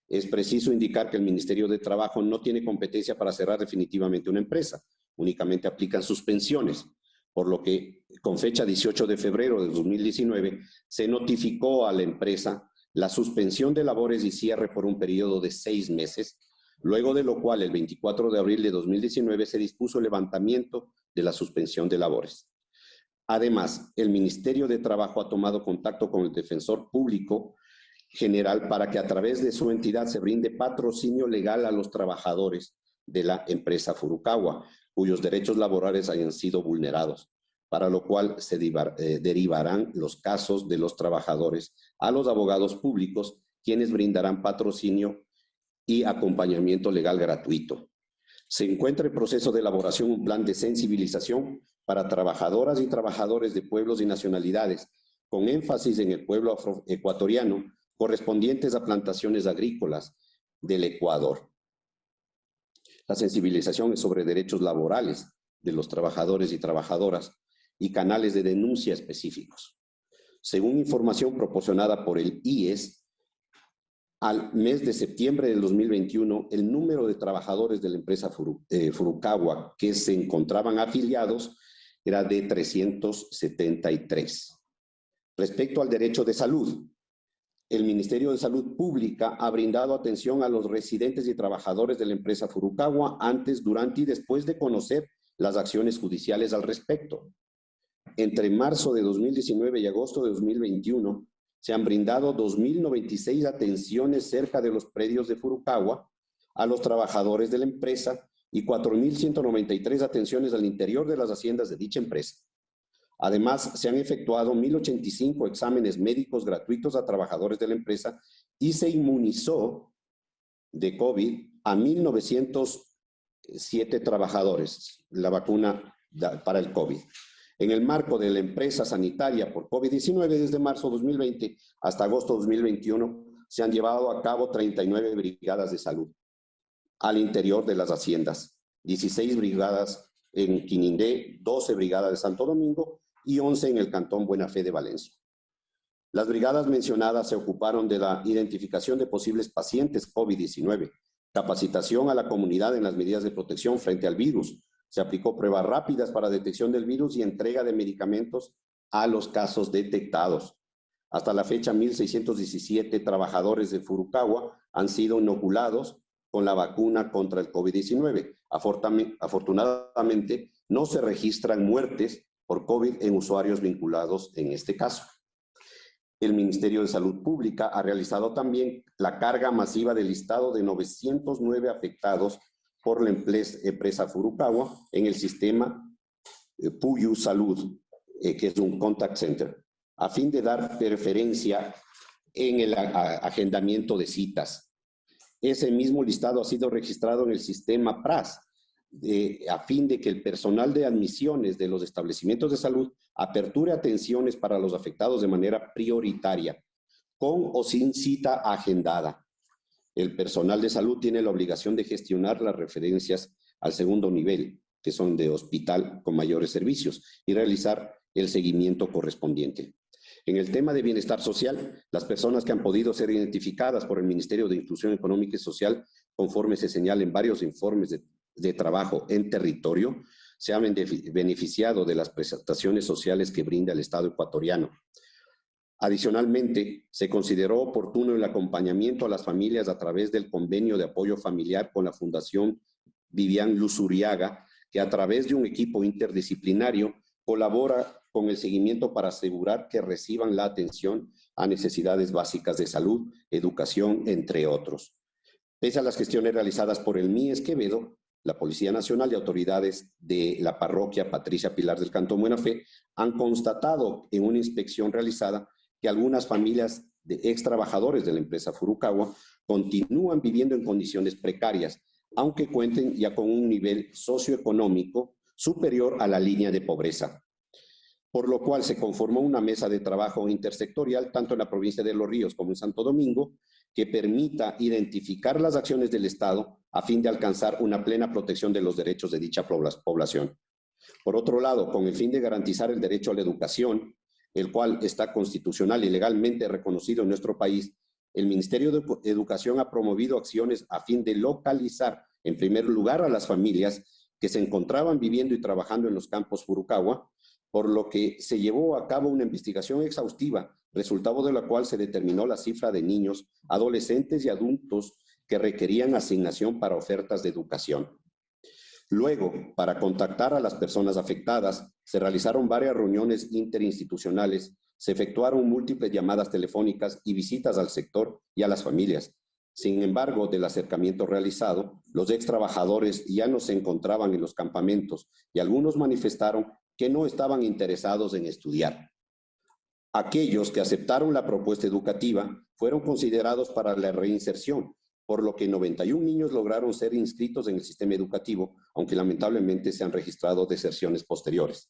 Es preciso indicar que el Ministerio de Trabajo no tiene competencia para cerrar definitivamente una empresa, únicamente aplican suspensiones, por lo que con fecha 18 de febrero de 2019 se notificó a la empresa la suspensión de labores y cierre por un periodo de seis meses, luego de lo cual el 24 de abril de 2019 se dispuso el levantamiento de la suspensión de labores. Además, el Ministerio de Trabajo ha tomado contacto con el Defensor Público General para que a través de su entidad se brinde patrocinio legal a los trabajadores de la empresa Furukawa, cuyos derechos laborales hayan sido vulnerados, para lo cual se eh, derivarán los casos de los trabajadores a los abogados públicos, quienes brindarán patrocinio y acompañamiento legal gratuito. Se encuentra en proceso de elaboración un plan de sensibilización para trabajadoras y trabajadores de pueblos y nacionalidades, con énfasis en el pueblo ecuatoriano, correspondientes a plantaciones agrícolas del Ecuador. La sensibilización es sobre derechos laborales de los trabajadores y trabajadoras y canales de denuncia específicos. Según información proporcionada por el IES, al mes de septiembre del 2021, el número de trabajadores de la empresa eh, Furukawa que se encontraban afiliados era de 373. Respecto al derecho de salud, el Ministerio de Salud Pública ha brindado atención a los residentes y trabajadores de la empresa Furukawa antes, durante y después de conocer las acciones judiciales al respecto. Entre marzo de 2019 y agosto de 2021, se han brindado 2.096 atenciones cerca de los predios de Furukawa a los trabajadores de la empresa y 4.193 atenciones al interior de las haciendas de dicha empresa. Además, se han efectuado 1.085 exámenes médicos gratuitos a trabajadores de la empresa y se inmunizó de COVID a 1.907 trabajadores, la vacuna para el COVID en el marco de la empresa sanitaria por COVID-19 desde marzo 2020 hasta agosto 2021 se han llevado a cabo 39 brigadas de salud al interior de las haciendas, 16 brigadas en Quinindé, 12 brigadas de Santo Domingo y 11 en el Cantón Buena Fe de Valencia. Las brigadas mencionadas se ocuparon de la identificación de posibles pacientes COVID-19, capacitación a la comunidad en las medidas de protección frente al virus, se aplicó pruebas rápidas para detección del virus y entrega de medicamentos a los casos detectados. Hasta la fecha, 1.617 trabajadores de Furukawa han sido inoculados con la vacuna contra el COVID-19. Afortunadamente, no se registran muertes por COVID en usuarios vinculados en este caso. El Ministerio de Salud Pública ha realizado también la carga masiva del listado de 909 afectados por la empresa Furukawa en el sistema eh, Puyu Salud, eh, que es un contact center, a fin de dar preferencia en el agendamiento de citas. Ese mismo listado ha sido registrado en el sistema PRAS, a fin de que el personal de admisiones de los establecimientos de salud aperture atenciones para los afectados de manera prioritaria, con o sin cita agendada. El personal de salud tiene la obligación de gestionar las referencias al segundo nivel, que son de hospital con mayores servicios, y realizar el seguimiento correspondiente. En el tema de bienestar social, las personas que han podido ser identificadas por el Ministerio de Inclusión Económica y Social, conforme se señala en varios informes de, de trabajo en territorio, se han beneficiado de las prestaciones sociales que brinda el Estado ecuatoriano. Adicionalmente, se consideró oportuno el acompañamiento a las familias a través del convenio de apoyo familiar con la Fundación Vivian Luzuriaga, que a través de un equipo interdisciplinario colabora con el seguimiento para asegurar que reciban la atención a necesidades básicas de salud, educación, entre otros. Pese a las gestiones realizadas por el MIES Quevedo, la Policía Nacional y autoridades de la parroquia Patricia Pilar del Cantón Buena Fe han constatado en una inspección realizada que algunas familias de ex trabajadores de la empresa Furukawa continúan viviendo en condiciones precarias, aunque cuenten ya con un nivel socioeconómico superior a la línea de pobreza. Por lo cual se conformó una mesa de trabajo intersectorial, tanto en la provincia de Los Ríos como en Santo Domingo, que permita identificar las acciones del Estado a fin de alcanzar una plena protección de los derechos de dicha población. Por otro lado, con el fin de garantizar el derecho a la educación, el cual está constitucional y legalmente reconocido en nuestro país, el Ministerio de Educación ha promovido acciones a fin de localizar, en primer lugar, a las familias que se encontraban viviendo y trabajando en los campos Furukawa, por lo que se llevó a cabo una investigación exhaustiva, resultado de la cual se determinó la cifra de niños, adolescentes y adultos que requerían asignación para ofertas de educación. Luego, para contactar a las personas afectadas, se realizaron varias reuniones interinstitucionales, se efectuaron múltiples llamadas telefónicas y visitas al sector y a las familias. Sin embargo, del acercamiento realizado, los ex trabajadores ya no se encontraban en los campamentos y algunos manifestaron que no estaban interesados en estudiar. Aquellos que aceptaron la propuesta educativa fueron considerados para la reinserción, por lo que 91 niños lograron ser inscritos en el sistema educativo, aunque lamentablemente se han registrado deserciones posteriores.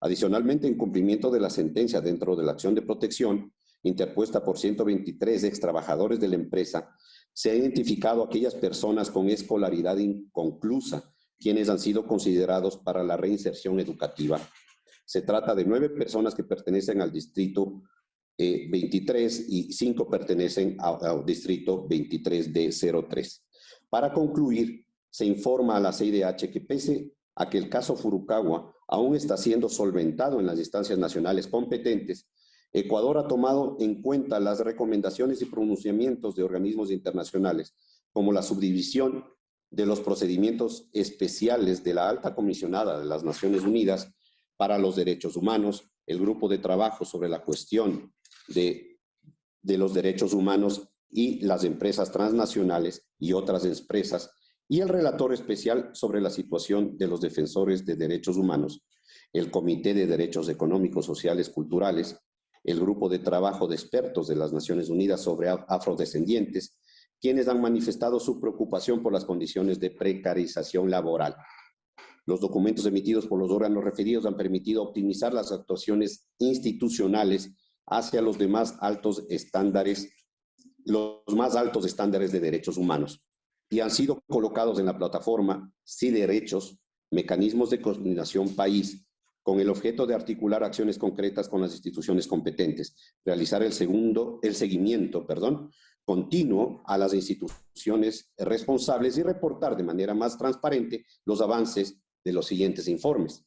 Adicionalmente, en cumplimiento de la sentencia dentro de la acción de protección interpuesta por 123 ex trabajadores de la empresa, se ha identificado aquellas personas con escolaridad inconclusa, quienes han sido considerados para la reinserción educativa. Se trata de nueve personas que pertenecen al distrito 23 eh, y 5 pertenecen al distrito 23D03. Para concluir, se informa a la CIDH que pese a que el caso Furukawa aún está siendo solventado en las instancias nacionales competentes, Ecuador ha tomado en cuenta las recomendaciones y pronunciamientos de organismos internacionales, como la subdivisión de los procedimientos especiales de la alta comisionada de las Naciones Unidas para los Derechos Humanos, el grupo de trabajo sobre la cuestión de, los derechos humanos y las empresas transnacionales y otras empresas, y el relator especial sobre la situación de los defensores de derechos humanos, el Comité de Derechos Económicos, Sociales, Culturales, el Grupo de Trabajo de Expertos de las Naciones Unidas sobre Afrodescendientes, quienes han manifestado su preocupación por las condiciones de precarización laboral. Los documentos emitidos por los órganos referidos han permitido optimizar las actuaciones institucionales hacia los demás altos estándares, los más altos estándares de derechos humanos y han sido colocados en la plataforma Sí Derechos, Mecanismos de Coordinación País, con el objeto de articular acciones concretas con las instituciones competentes, realizar el, segundo, el seguimiento perdón, continuo a las instituciones responsables y reportar de manera más transparente los avances de los siguientes informes.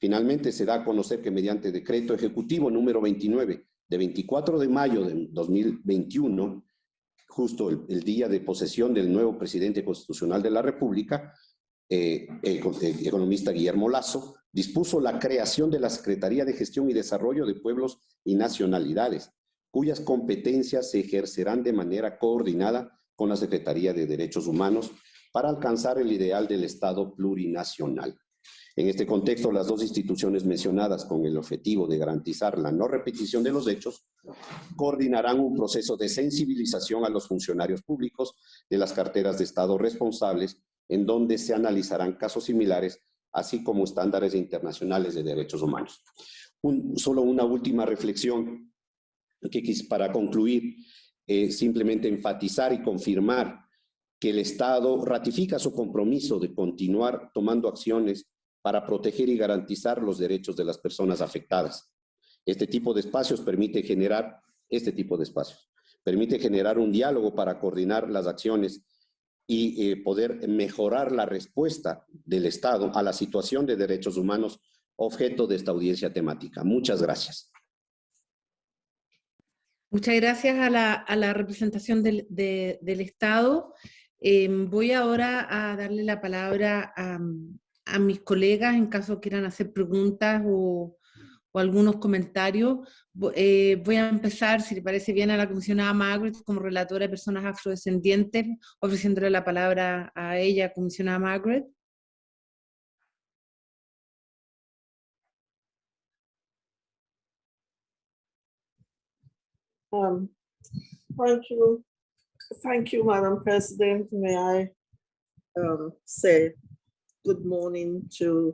Finalmente, se da a conocer que mediante decreto ejecutivo número 29 de 24 de mayo de 2021, justo el, día de posesión del nuevo presidente constitucional de la República, eh, el, el economista Guillermo Lazo, dispuso la creación de la Secretaría de Gestión y Desarrollo de Pueblos y Nacionalidades, cuyas competencias se ejercerán de manera coordinada con la Secretaría de Derechos Humanos para alcanzar el ideal del Estado plurinacional. En este contexto, las dos instituciones mencionadas con el objetivo de garantizar la no repetición de los hechos, coordinarán un proceso de sensibilización a los funcionarios públicos de las carteras de Estado responsables, en donde se analizarán casos similares, así como estándares internacionales de derechos humanos. solo una última reflexión que para concluir, eh, simplemente enfatizar y confirmar que el Estado ratifica su compromiso de continuar tomando acciones para proteger y garantizar los derechos de las personas afectadas. Este tipo de espacios permite generar, este tipo de espacios, permite generar un diálogo para coordinar las acciones y eh, poder mejorar la respuesta del Estado a la situación de derechos humanos objeto de esta audiencia temática. Muchas gracias. Muchas gracias a la, representación del, Estado. Em, voy ahora a darle la palabra a, a mis colegas en caso quieran hacer preguntas o, algunos comentarios. Eh, voy a empezar, si le parece bien, a la comisionada Margaret como relatora de personas afrodescendientes, ofreciéndole la palabra a ella, comisionada Margaret. Um, thank you. Thank you, Madam President. May I um, say good morning to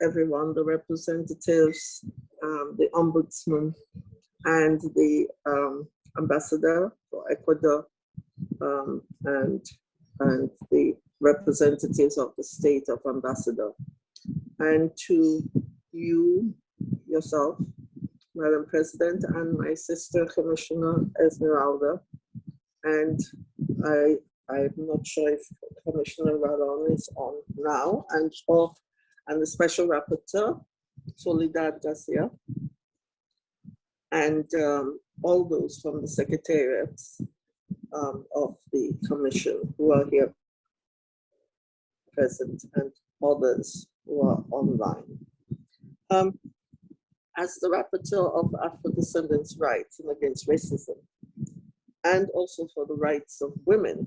everyone, the representatives, um, the ombudsman, and the um, ambassador for Ecuador, um, and, and the representatives of the state of ambassador, and to you yourself, Madam President, and my sister Commissioner Esmeralda. And I, I'm not sure if Commissioner Rallon is on now, and or and the Special Rapporteur, Soledad Garcia, and um, all those from the secretariats um, of the commission who are here present and others who are online. Um, as the rapporteur of Afro-descendants' rights and against racism, and also for the rights of women,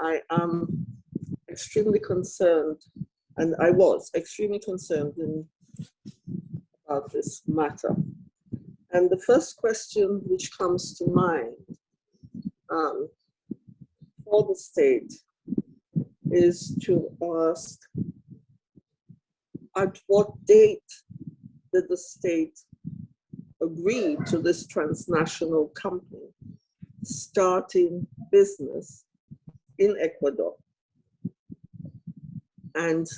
I am extremely concerned, and I was extremely concerned in, about this matter. And the first question which comes to mind um, for the state is to ask at what date did the state agree to this transnational company starting business in Ecuador? And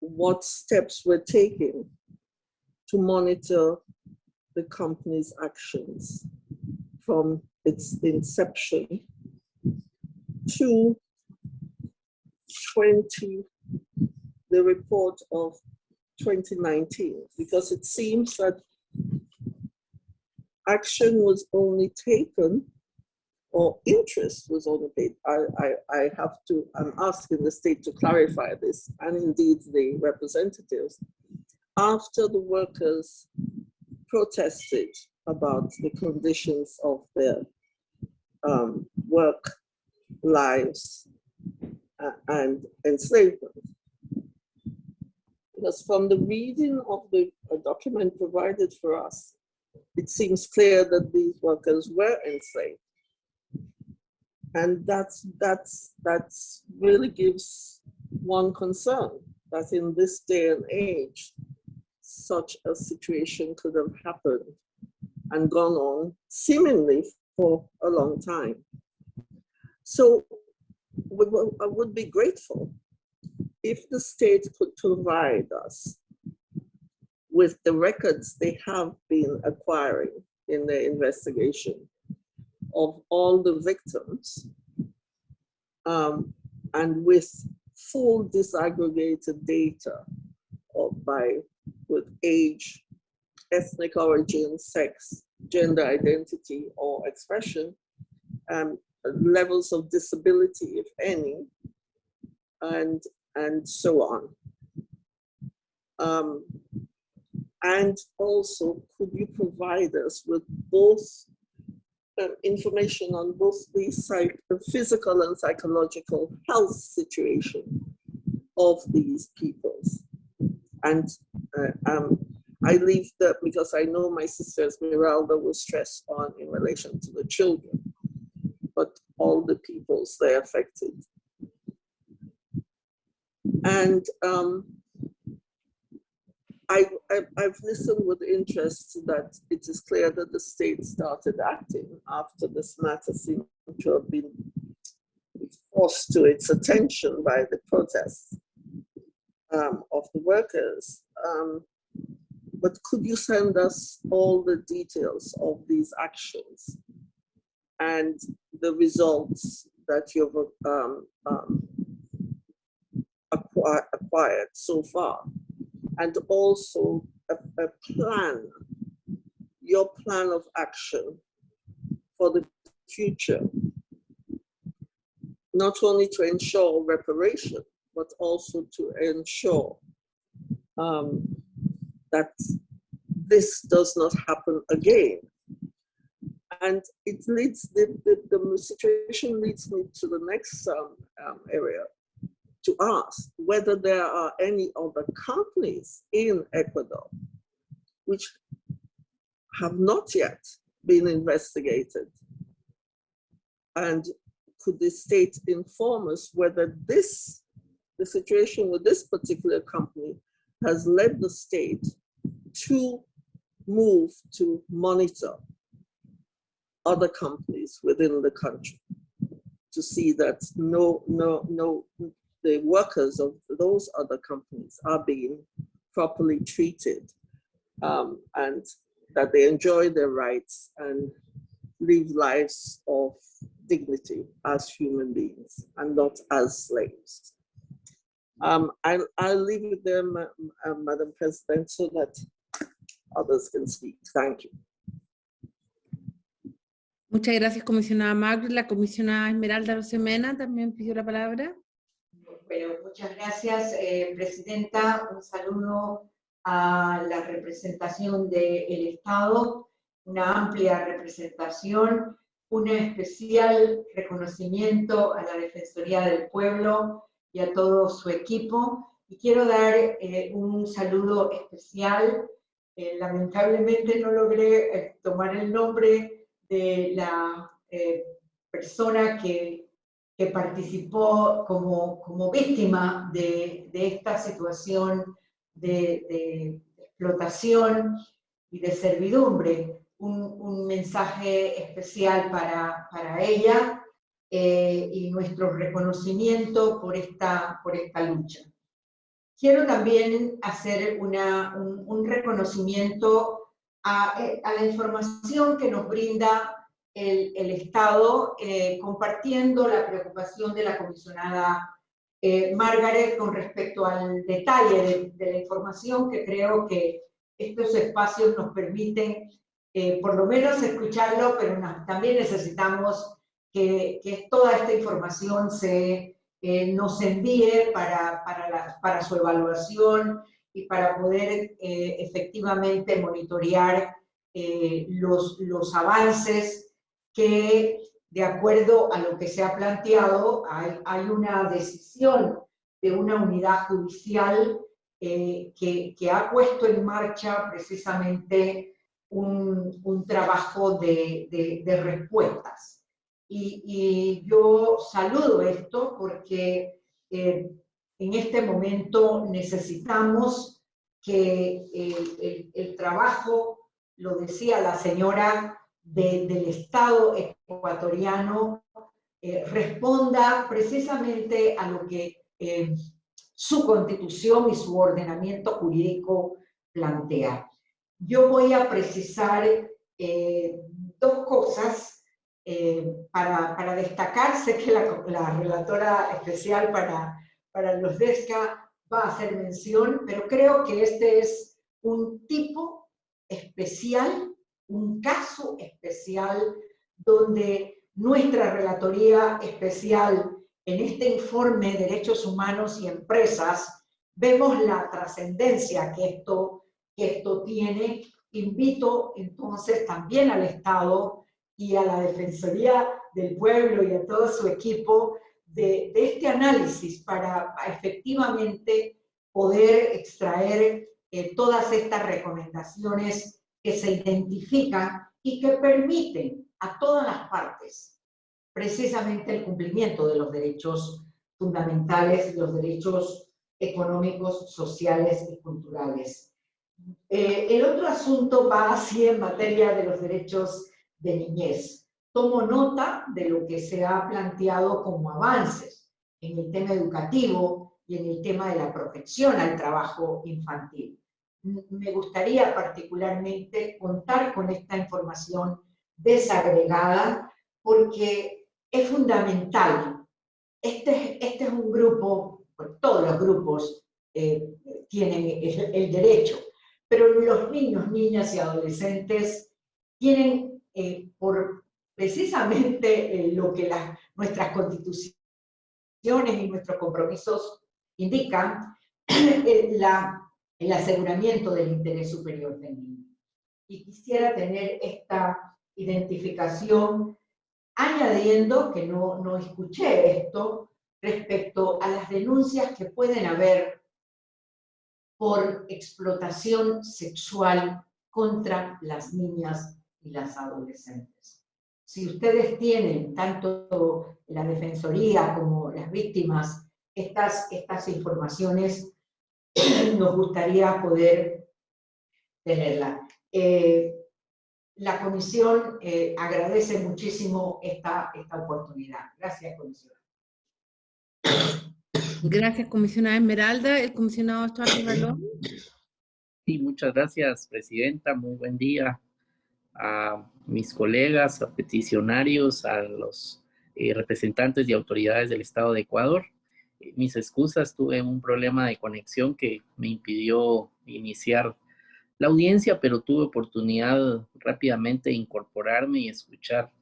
what steps were taken to monitor the company's actions from its inception to 20, the report of 2019, because it seems that action was only taken or interest was paid. I, I, I have to, I'm asking the state to clarify this and indeed the representatives after the workers protested about the conditions of their um, work lives uh, and enslavement. Because from the reading of the document provided for us, it seems clear that these workers were enslaved. And that's, that's, that's really gives one concern that in this day and age, such a situation could have happened and gone on seemingly for a long time. So I would be grateful if the state could provide us with the records they have been acquiring in their investigation of all the victims um, and with full disaggregated data of by with age, ethnic origin, sex, gender identity or expression, um, levels of disability, if any, and, and so on. Um, and also, could you provide us with both um, information on both the psych physical and psychological health situation of these peoples? And uh, um, I leave that because I know my sister Esmeralda was stressed on in relation to the children, but all the peoples they affected. And um, I, have listened with interest that it is clear that the state started acting after this matter seemed to have been forced to its attention by the protests um, of the workers. Um, but could you send us all the details of these actions and the results that you've um, um, acquired so far? And also a, a plan, your plan of action for the future, not only to ensure reparation, but also to ensure um, that this does not happen again. And it leads, the, the, the situation leads me to the next um, um, area to ask whether there are any other companies in Ecuador which have not yet been investigated. And could the state inform us whether this the situation with this particular company has led the state to move to monitor other companies within the country to see that no, no, no, the workers of those other companies are being properly treated um, and that they enjoy their rights and live lives of dignity as human beings and not as slaves. Um, I'll, I'll leave it there, uh, Madam President, so that others can speak. Thank you. Muchas gracias, comisionada Margaret. La comisionada Esmeralda Rosemena también pidió la palabra. Bueno, muchas gracias, eh, Presidenta. Un saludo a la representación del Estado, una amplia representación, un especial reconocimiento a la Defensoría del Pueblo y a todo su equipo. Y quiero dar eh, un saludo especial. Eh, lamentablemente no logré tomar el nombre de la persona que, que, participó como, como víctima de, de esta situación de, explotación y de servidumbre. Un, mensaje especial para, para ella eh, y nuestro reconocimiento por esta, por esta lucha. Quiero también hacer una, un, reconocimiento a, a, la información que nos brinda el, el Estado, eh, compartiendo la preocupación de la comisionada eh, Margaret, con respecto al detalle de, la información, que creo que estos espacios nos permiten eh, por lo menos escucharlo, pero también necesitamos que, toda esta información se, eh, nos envíe para, para, para, su evaluación y para poder efectivamente monitorear los, los avances que de acuerdo a lo que se ha planteado, hay, una decisión de una unidad judicial eh, que, ha puesto en marcha precisamente un, trabajo de, respuestas. Y, yo saludo esto porque eh, en este momento necesitamos que el, el trabajo, lo decía la señora del Estado ecuatoriano eh, responda precisamente a lo que eh, su constitución y su ordenamiento jurídico plantea. Yo voy a precisar eh, dos cosas para, para, destacar. Sé que la, la relatora especial para, para los DESCA va a hacer mención, pero creo que este es un tipo especial un caso especial donde nuestra Relatoría Especial en este informe Derechos Humanos y Empresas vemos la trascendencia que esto, esto tiene. Invito entonces también al Estado y a la Defensoría del Pueblo y a todo su equipo de, este análisis para efectivamente poder extraer eh, todas estas recomendaciones que se identifican y que permiten a todas las partes precisamente el cumplimiento de los derechos fundamentales, los derechos económicos, sociales y culturales. Eh, el otro asunto va así en materia de los derechos de niñez. Tomo nota de lo que se ha planteado como avances en el tema educativo y en el tema de la protección al trabajo infantil me gustaría particularmente contar con esta información desagregada porque es fundamental. Este, este es un grupo, todos los grupos eh, tienen el, derecho, pero los niños, niñas y adolescentes tienen eh, por precisamente eh, lo que las, nuestras constituciones y nuestros compromisos indican, la el aseguramiento del interés superior del niño. Y quisiera tener esta identificación añadiendo que no, no escuché esto respecto a las denuncias que pueden haber por explotación sexual contra las niñas y las adolescentes. Si ustedes tienen, tanto la Defensoría como las víctimas, estas, estas informaciones, nos gustaría poder tenerla. Eh, la comisión eh, agradece muchísimo esta, esta oportunidad. Gracias, comisionada. Gracias, comisionada Esmeralda. El comisionado Estuardo Balón. Sí, muchas gracias, Presidenta. Muy buen día a mis colegas, a peticionarios, a los eh, representantes y autoridades del Estado de Ecuador. Eh, mis excusas, tuve un problema de conexión que me impidió iniciar la audiencia, pero tuve oportunidad rápidamente de incorporarme y escuchar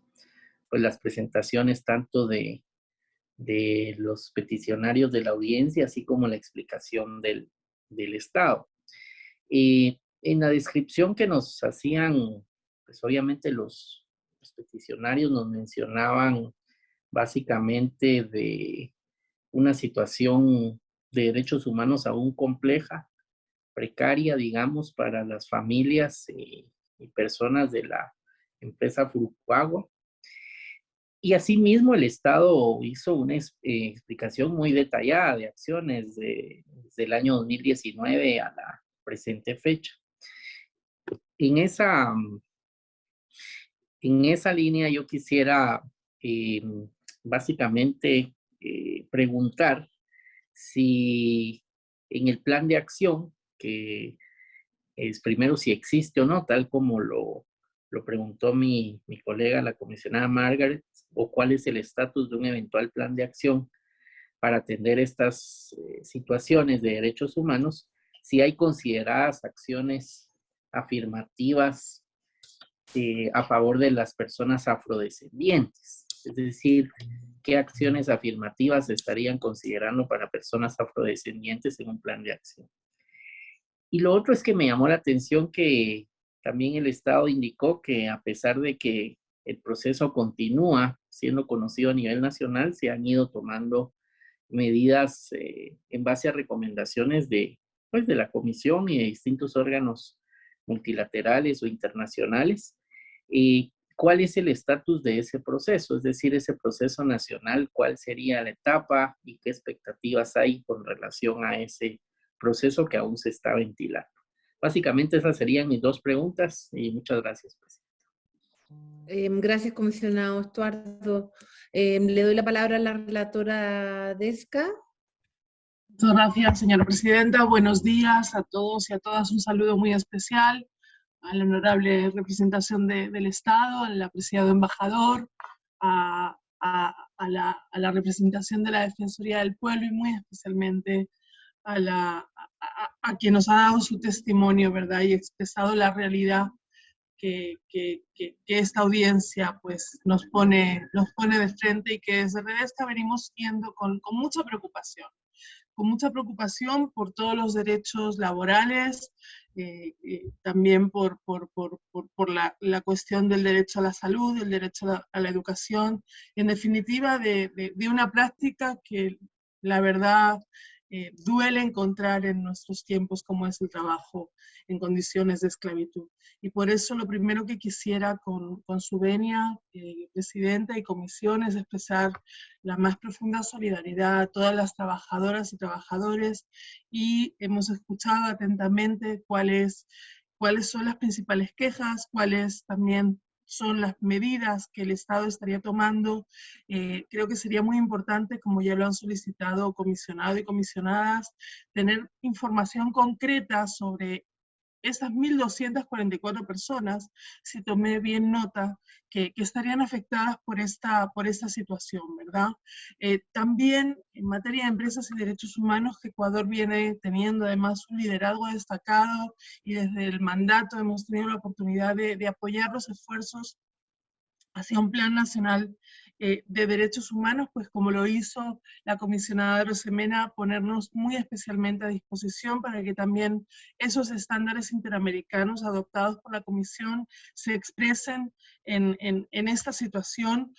pues, las presentaciones tanto de, de los peticionarios de la audiencia, así como la explicación del, del Estado. Y en la descripción que nos hacían, pues obviamente los, los peticionarios nos mencionaban básicamente de una situación de derechos humanos aún compleja, precaria, digamos, para las familias y, personas de la empresa Furukawa. Y asimismo el Estado hizo una eh, explicación muy detallada de acciones de, desde el año 2019 a la presente fecha. En esa, en esa línea yo quisiera eh, básicamente eh, preguntar si en el plan de acción que es primero si existe o no, tal como lo, lo preguntó mi, mi, colega, la comisionada Margaret, o cuál es el estatus de un eventual plan de acción para atender estas eh, situaciones de derechos humanos, si hay consideradas acciones afirmativas eh, a favor de las personas afrodescendientes. Es decir, qué acciones afirmativas estarían considerando para personas afrodescendientes en un plan de acción. Y lo otro es que me llamó la atención que también el Estado indicó que a pesar de que el proceso continúa siendo conocido a nivel nacional, se han ido tomando medidas eh, en base a recomendaciones de, pues, de la Comisión y de distintos órganos multilaterales o internacionales. ¿Y cuál es el estatus de ese proceso? Es decir, ese proceso nacional, ¿cuál sería la etapa y qué expectativas hay con relación a ese proceso que aún se está ventilando. Básicamente esas serían mis dos preguntas y muchas gracias, Presidenta. Em, gracias, comisionado Estuardo. Em, le doy la palabra a la relatora Desca. Muchas gracias, señora Presidenta. Buenos días a todos y a todas. Un saludo muy especial a la honorable representación del Estado, al apreciado embajador, a, la, a, la, representación de la Defensoría del Pueblo y muy especialmente a, la, a, quien nos ha dado su testimonio, ¿verdad? Y expresado la realidad que, que, que, esta audiencia pues, nos, pone, nos pone de frente y que desde Redesca venimos viendo con, con mucha preocupación con mucha preocupación por todos los derechos laborales, eh, eh, también por, por, por, por la, cuestión del derecho a la salud, el derecho a la, educación, en definitiva de, de, de, una práctica que la verdad eh, duele encontrar en nuestros tiempos como es el trabajo en condiciones de esclavitud. Y por eso lo primero que quisiera con, con su venia, eh, Presidenta y Comisión, es expresar la más profunda solidaridad a todas las trabajadoras y trabajadores y hemos escuchado atentamente cuáles cuáles son las principales quejas, cuáles también son las medidas que el Estado estaría tomando. Eh, creo que sería muy importante, como ya lo han solicitado comisionado y comisionadas, tener información concreta sobre esas 1.244 personas, si tomé bien nota, que, estarían afectadas por esta, por esta situación, ¿verdad? Eh, también en materia de empresas y derechos humanos, Ecuador viene teniendo además un liderazgo destacado y desde el mandato hemos tenido la oportunidad de apoyar los esfuerzos hacia un plan nacional eh, de derechos humanos, pues como lo hizo la comisionada Rosemena, ponernos muy especialmente a disposición para que también esos estándares interamericanos adoptados por la comisión se expresen en, en, en esta situación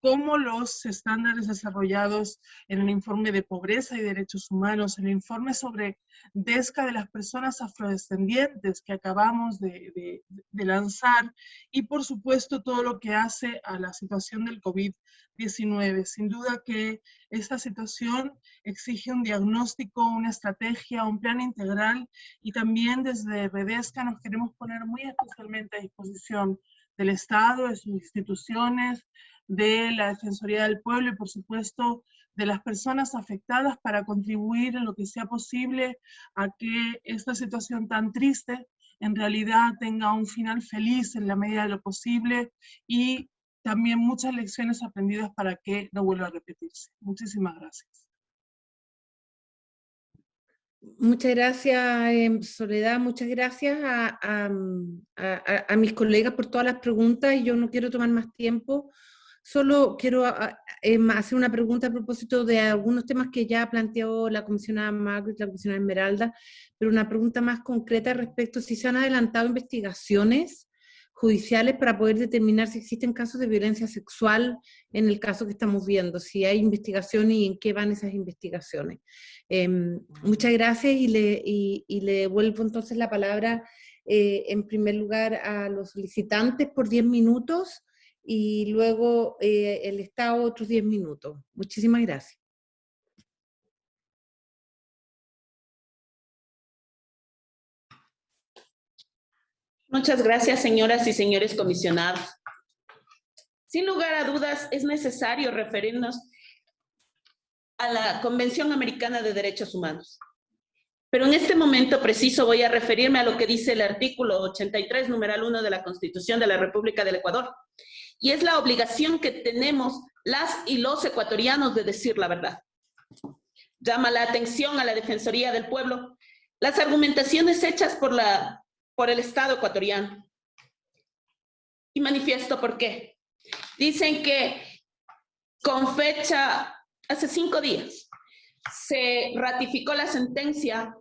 cómo los estándares desarrollados en el informe de pobreza y derechos humanos, el informe sobre DESCA de las personas afrodescendientes que acabamos de, de, lanzar y por supuesto todo lo que hace a la situación del COVID-19. Sin duda que esta situación exige un diagnóstico, una estrategia, un plan integral y también desde Redesca nos queremos poner muy especialmente a disposición del Estado, de sus instituciones, de la Defensoría del Pueblo y por supuesto de las personas afectadas para contribuir en lo que sea posible a que esta situación tan triste en realidad tenga un final feliz en la medida de lo posible y también muchas lecciones aprendidas para que no vuelva a repetirse. Muchísimas gracias. Muchas gracias, em, Soledad. Muchas gracias a, a, mis colegas por todas las preguntas yo no quiero tomar más tiempo. Solo quiero em, hacer una pregunta a propósito de algunos temas que ya planteó la comisionada Margaret, la comisionada Esmeralda, pero una pregunta más concreta respecto a si se han adelantado investigaciones judiciales para poder determinar si existen casos de violencia sexual en el caso que estamos viendo, si hay investigación y en qué van esas investigaciones. Em, muchas gracias y le, y, devuelvo entonces la palabra eh, en primer lugar a los solicitantes por 10 minutos y luego eh, el Estado otros 10 minutos. Muchísimas gracias. Muchas gracias, señoras y señores comisionados. Sin lugar a dudas, es necesario referirnos a la Convención Americana de Derechos Humanos. Pero en este momento preciso voy a referirme a lo que dice el artículo 83, numeral 1 de la Constitución de la República del Ecuador. Y es la obligación que tenemos las y los ecuatorianos de decir la verdad. Llama la atención a la Defensoría del Pueblo las argumentaciones hechas por la por el Estado ecuatoriano. Y manifiesto por qué. Dicen que con fecha, hace cinco días, se ratificó la sentencia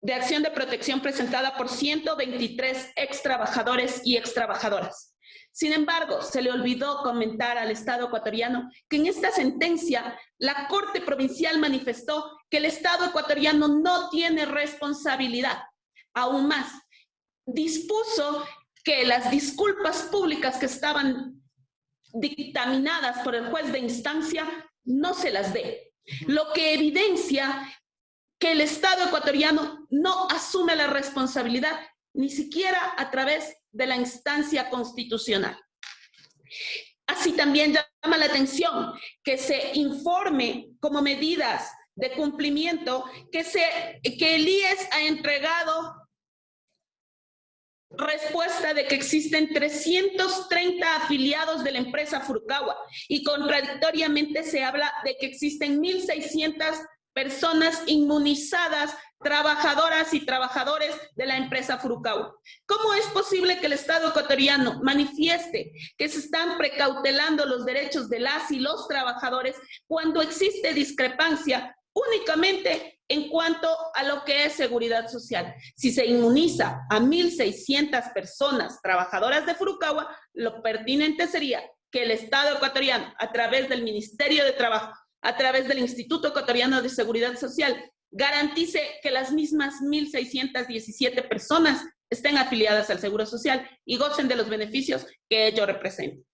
de acción de protección presentada por 123 ex trabajadores y ex trabajadoras. Sin embargo, se le olvidó comentar al Estado ecuatoriano que en esta sentencia la Corte Provincial manifestó que el Estado ecuatoriano no tiene responsabilidad aún más, dispuso que las disculpas públicas que estaban dictaminadas por el juez de instancia no se las dé. Lo que evidencia que el Estado ecuatoriano no asume la responsabilidad ni siquiera a través de la instancia constitucional. Así también llama la atención que se informe como medidas de cumplimiento que, se, que el IES ha entregado respuesta de que existen 330 afiliados de la empresa Furukawa y contradictoriamente se habla de que existen 1.600 personas inmunizadas, trabajadoras y trabajadores de la empresa Furukawa. ¿Cómo es posible que el Estado ecuatoriano manifieste que se están precautelando los derechos de las y los trabajadores cuando existe discrepancia únicamente en cuanto a lo que es seguridad social. Si se inmuniza a 1.600 personas trabajadoras de Furukawa, lo pertinente sería que el Estado ecuatoriano, a través del Ministerio de Trabajo, a través del Instituto Ecuatoriano de Seguridad Social, garantice que las mismas 1.617 personas estén afiliadas al Seguro Social y gocen de los beneficios que ello representa.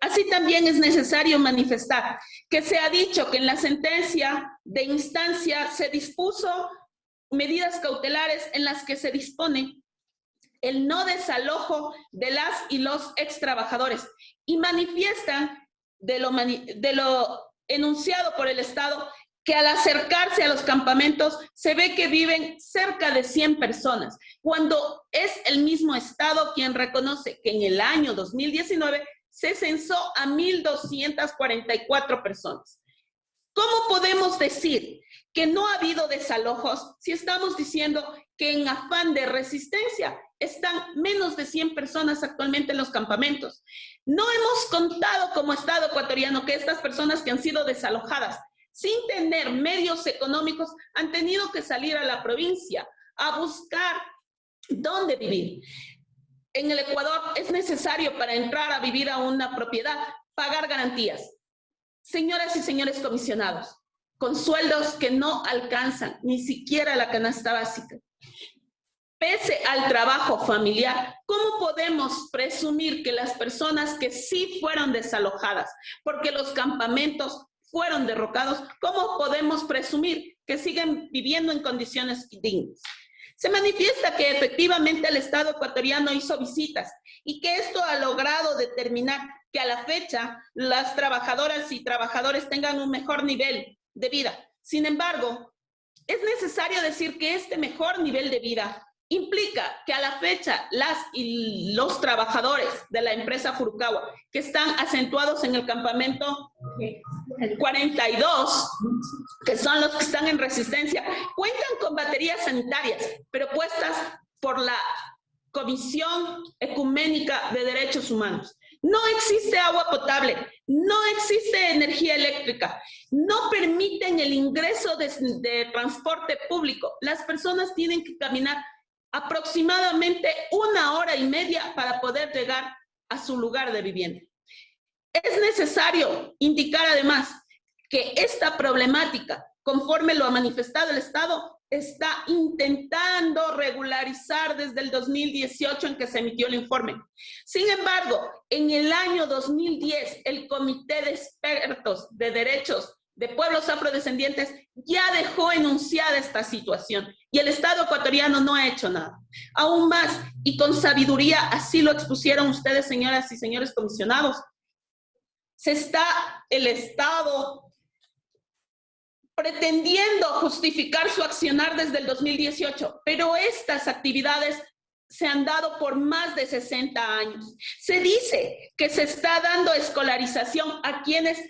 Así también es necesario manifestar que se ha dicho que en la sentencia de instancia se dispuso medidas cautelares en las que se dispone el no desalojo de las y los ex trabajadores y manifiestan de lo, de lo enunciado por el Estado que al acercarse a los campamentos se ve que viven cerca de 100 personas, cuando es el mismo Estado quien reconoce que en el año 2019 se censó a 1.244 personas. ¿Cómo podemos decir que no ha habido desalojos si estamos diciendo que en afán de resistencia están menos de 100 personas actualmente en los campamentos? No hemos contado como Estado ecuatoriano que estas personas que han sido desalojadas sin tener medios económicos han tenido que salir a la provincia a buscar dónde vivir en el Ecuador es necesario para entrar a vivir a una propiedad pagar garantías. Señoras y señores comisionados, con sueldos que no alcanzan ni siquiera la canasta básica. Pese al trabajo familiar, ¿cómo podemos presumir que las personas que sí fueron desalojadas porque los campamentos fueron derrocados, cómo podemos presumir que siguen viviendo en condiciones dignas? Se manifiesta que efectivamente el Estado ecuatoriano hizo visitas y que esto ha logrado determinar que a la fecha las trabajadoras y trabajadores tengan un mejor nivel de vida. Sin embargo, es necesario decir que este mejor nivel de vida implica que a la fecha las y los trabajadores de la empresa Furukawa que están acentuados en el campamento 42, que son los que están en resistencia, cuentan con baterías sanitarias, pero puestas por la Comisión Ecuménica de Derechos Humanos. No existe agua potable, no existe energía eléctrica, no permiten el ingreso de, de transporte público. Las personas tienen que caminar aproximadamente una hora y media para poder llegar a su lugar de vivienda. Es necesario indicar además que esta problemática, conforme lo ha manifestado el Estado, está intentando regularizar desde el 2018 en que se emitió el informe. Sin embargo, en el año 2010, el Comité de Expertos de Derechos de Pueblos Afrodescendientes ya dejó enunciada esta situación y el Estado ecuatoriano no ha hecho nada. Aún más, y con sabiduría, así lo expusieron ustedes, señoras y señores comisionados, se está el Estado pretendiendo justificar su accionar desde el 2018, pero estas actividades se han dado por más de 60 años. Se dice que se está dando escolarización a quienes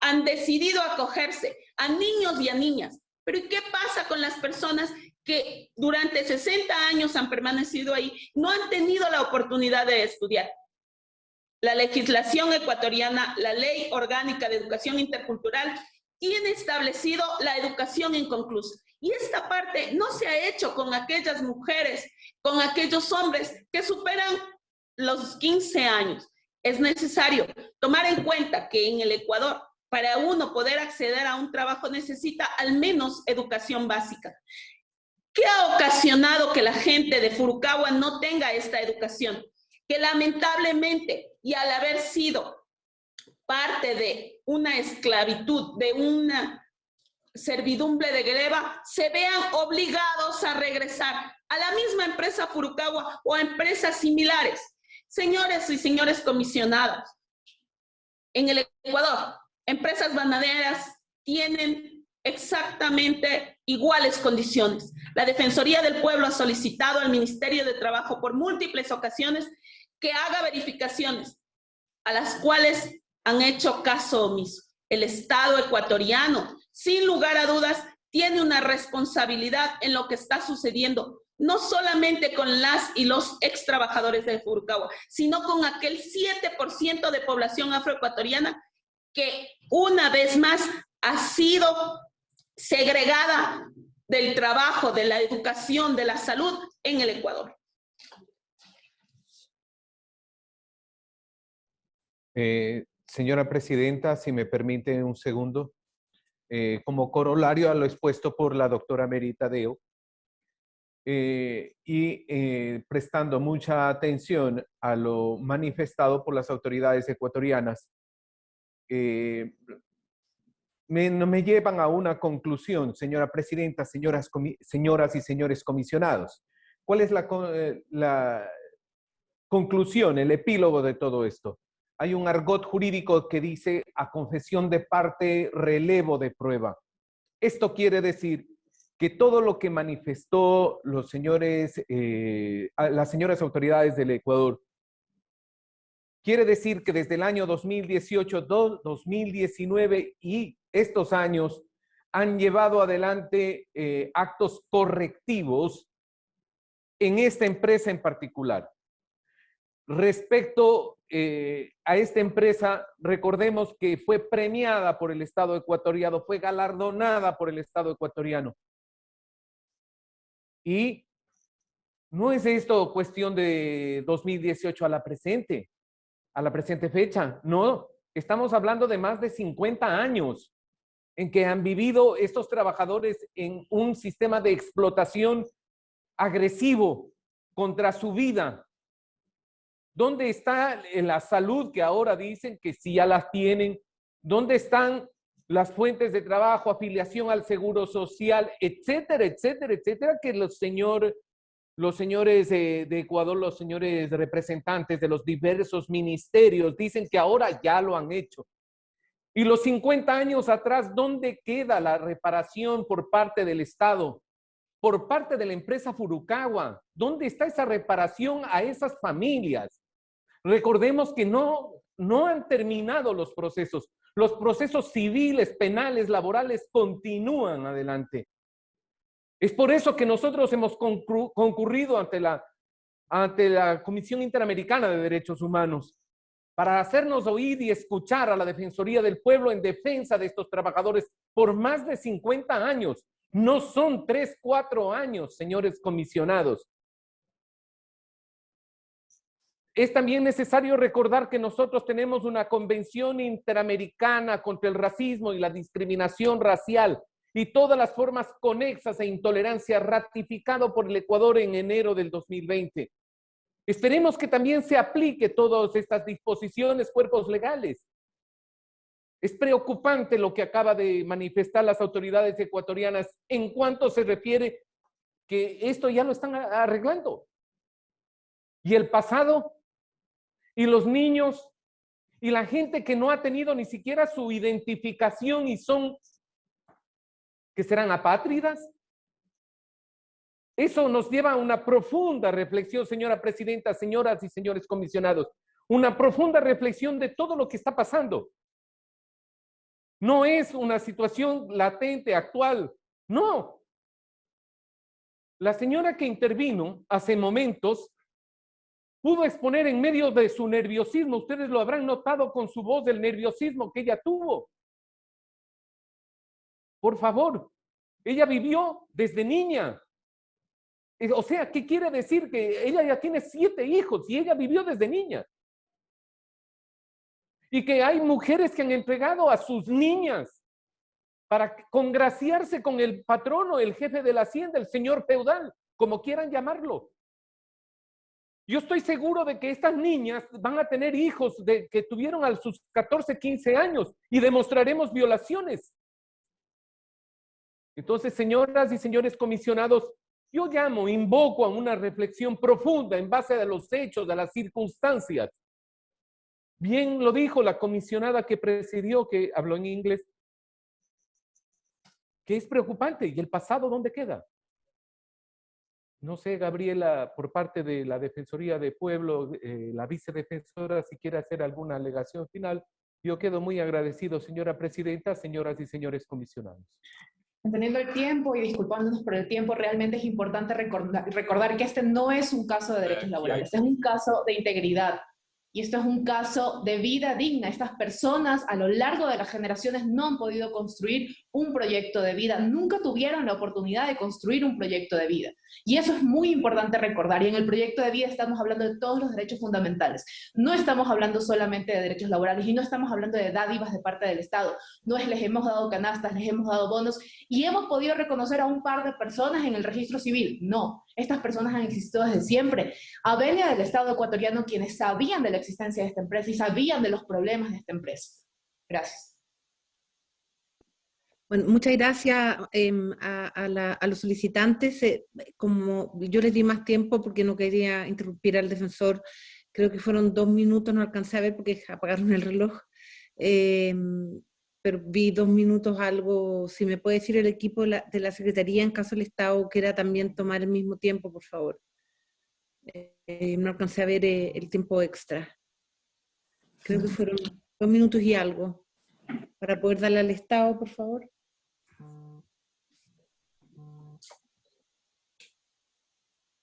han decidido acogerse, a niños y a niñas. Pero ¿y qué pasa con las personas que durante 60 años han permanecido ahí, no han tenido la oportunidad de estudiar? La legislación ecuatoriana, la Ley Orgánica de Educación Intercultural, tiene establecido la educación inconclusa. Y esta parte no se ha hecho con aquellas mujeres, con aquellos hombres que superan los 15 años. Es necesario tomar en cuenta que en el Ecuador para uno poder acceder a un trabajo necesita al menos educación básica. ¿Qué ha ocasionado que la gente de Furukawa no tenga esta educación? Que lamentablemente, y al haber sido parte de una esclavitud, de una servidumbre de greva, se vean obligados a regresar a la misma empresa Furukawa o a empresas similares. Señores y señores comisionados, en el Ecuador empresas bananeras tienen exactamente iguales condiciones. La Defensoría del Pueblo ha solicitado al Ministerio de Trabajo por múltiples ocasiones que haga verificaciones a las cuales han hecho caso omiso. El Estado ecuatoriano, sin lugar a dudas, tiene una responsabilidad en lo que está sucediendo, no solamente con las y los ex trabajadores de Furukawa, sino con aquel 7% de población afroecuatoriana que una vez más ha sido segregada del trabajo, de la educación, de la salud en el Ecuador. Eh, señora Presidenta, si me permite un segundo, eh, como corolario a lo expuesto por la doctora Merita Deo, eh, y prestando mucha atención a lo manifestado por las autoridades ecuatorianas me, me llevan a una conclusión, señora presidenta, señoras, y señores comisionados. ¿Cuál es la conclusión, el epílogo de todo esto? Hay un argot jurídico que dice a confesión de parte, relevo de prueba. Esto quiere decir que todo lo que manifestó los señores, eh, las señoras autoridades del Ecuador Quiere decir que desde el año 2018, 2019 y estos años han llevado adelante eh, actos correctivos en esta empresa en particular. Respecto eh, a esta empresa, recordemos que fue premiada por el Estado ecuatoriano, fue galardonada por el Estado ecuatoriano. Y no es esto cuestión de 2018 a la presente a la presente fecha. No, estamos hablando de más de 50 años en que han vivido estos trabajadores en un sistema de explotación agresivo contra su vida. ¿Dónde está la salud que ahora dicen que sí ya las tienen? ¿Dónde están las fuentes de trabajo, afiliación al seguro social, etcétera, etcétera, etcétera, que los, señor, los señores de, de Ecuador, los señores representantes de los diversos ministerios dicen que ahora ya lo han hecho. Y los 50 años atrás, ¿dónde queda la reparación por parte del Estado? Por parte de la empresa Furukawa. ¿Dónde está esa reparación a esas familias? Recordemos que no, no han terminado los procesos. Los procesos civiles, penales, laborales continúan adelante. Es por eso que nosotros hemos concurrido ante la, ante la Comisión Interamericana de Derechos Humanos para hacernos oír y escuchar a la Defensoría del Pueblo en defensa de estos trabajadores por más de 50 años. No son tres, cuatro años, señores comisionados. Es también necesario recordar que nosotros tenemos una convención interamericana contra el racismo y la discriminación racial y todas las formas conexas e intolerancia ratificado por el Ecuador en enero del 2020. Esperemos que también se aplique todas estas disposiciones, cuerpos legales. Es preocupante lo que acaba de manifestar las autoridades ecuatorianas en cuanto se refiere que esto ya lo están arreglando. Y el pasado y los niños y la gente que no ha tenido ni siquiera su identificación y son, que serán apátridas. Eso nos lleva a una profunda reflexión, señora presidenta, señoras y señores comisionados, una profunda reflexión de todo lo que está pasando. No es una situación latente, actual, no. La señora que intervino hace momentos pudo exponer en medio de su nerviosismo. Ustedes lo habrán notado con su voz del nerviosismo que ella tuvo. Por favor, ella vivió desde niña. O sea, ¿qué quiere decir? Que ella ya tiene siete hijos y ella vivió desde niña. Y que hay mujeres que han entregado a sus niñas para congraciarse con el patrono, el jefe de la hacienda, el señor feudal, como quieran llamarlo. Yo estoy seguro de que estas niñas van a tener hijos de, que tuvieron a sus 14, 15 años y demostraremos violaciones. Entonces, señoras y señores comisionados, yo llamo, invoco a una reflexión profunda en base a los hechos, a las circunstancias. Bien lo dijo la comisionada que presidió, que habló en inglés, que es preocupante. ¿Y el pasado dónde queda? No sé, Gabriela, por parte de la Defensoría de Pueblo, eh, la vicedefensora, si quiere hacer alguna alegación final. Yo quedo muy agradecido, señora presidenta, señoras y señores comisionados. Entendiendo el tiempo y disculpándonos por el tiempo, realmente es importante recordar, recordar que este no es un caso de derechos laborales, es un caso de integridad, y esto es un caso de vida digna. Estas personas a lo largo de las generaciones no han podido construir un proyecto de vida, nunca tuvieron la oportunidad de construir un proyecto de vida. Y eso es muy importante recordar. Y en el proyecto de vida estamos hablando de todos los derechos fundamentales. No estamos hablando solamente de derechos laborales y no estamos hablando de dádivas de parte del Estado. No es les hemos dado canastas, les hemos dado bonos y hemos podido reconocer a un par de personas en el registro civil. No, estas personas han existido desde siempre. Avelia del Estado ecuatoriano quienes sabían de la existencia de esta empresa y sabían de los problemas de esta empresa. Gracias. Bueno, muchas gracias em, a, los solicitantes. Eh, como yo les di más tiempo porque no quería interrumpir al defensor, creo que fueron dos minutos, no alcancé a ver porque apagaron el reloj. Em, pero vi dos minutos algo, si me puede decir el equipo de la, Secretaría en caso del Estado quiera también tomar el mismo tiempo, por favor. Eh, no alcancé a ver eh, el tiempo extra. Creo que fueron dos minutos y algo. Para poder darle al Estado, por favor.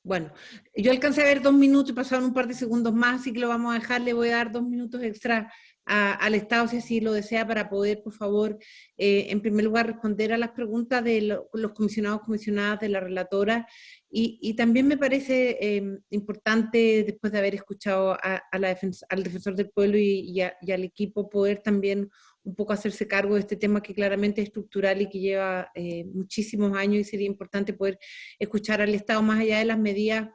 Bueno, yo alcancé a ver dos minutos y pasaron un par de segundos más, así que lo vamos a dejar, le voy a dar dos minutos extra al Estado, si así lo desea, para poder, por favor, eh, en primer lugar, responder a las preguntas de los comisionados, comisionadas de la relatora. Y, también me parece em, importante, después de haber escuchado a, la al defensor del pueblo y, al equipo, poder también un poco hacerse cargo de este tema que claramente es estructural y que lleva eh, muchísimos años y sería importante poder escuchar al Estado más allá de las medidas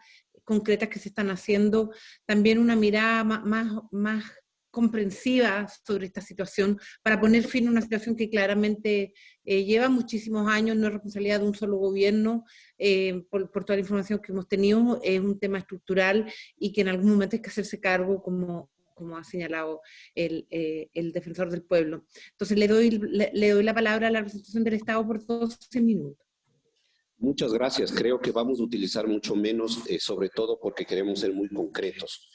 concretas que se están haciendo, también una mirada más, más comprensiva sobre esta situación para poner fin a una situación que claramente eh, lleva muchísimos años, no es responsabilidad de un solo gobierno, eh, por, toda la información que hemos tenido, es un tema estructural y que en algún momento hay que hacerse cargo como, como ha señalado el, eh, el defensor del pueblo. Entonces le doy, le, doy la palabra a la representación del Estado por 12 minutos. Muchas gracias. Creo que vamos a utilizar mucho menos, sobre todo porque queremos ser muy concretos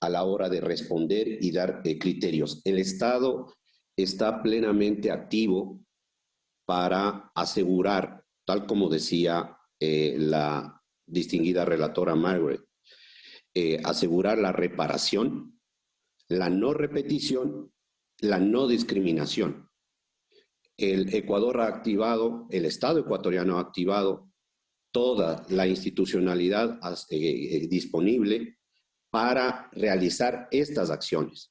a la hora de responder y dar eh, criterios. El Estado está plenamente activo para asegurar, tal como decía eh, la distinguida relatora Margaret, eh, asegurar la reparación, la no repetición, la no discriminación. El Ecuador ha activado, el Estado ecuatoriano ha activado toda la institucionalidad disponible para realizar estas acciones.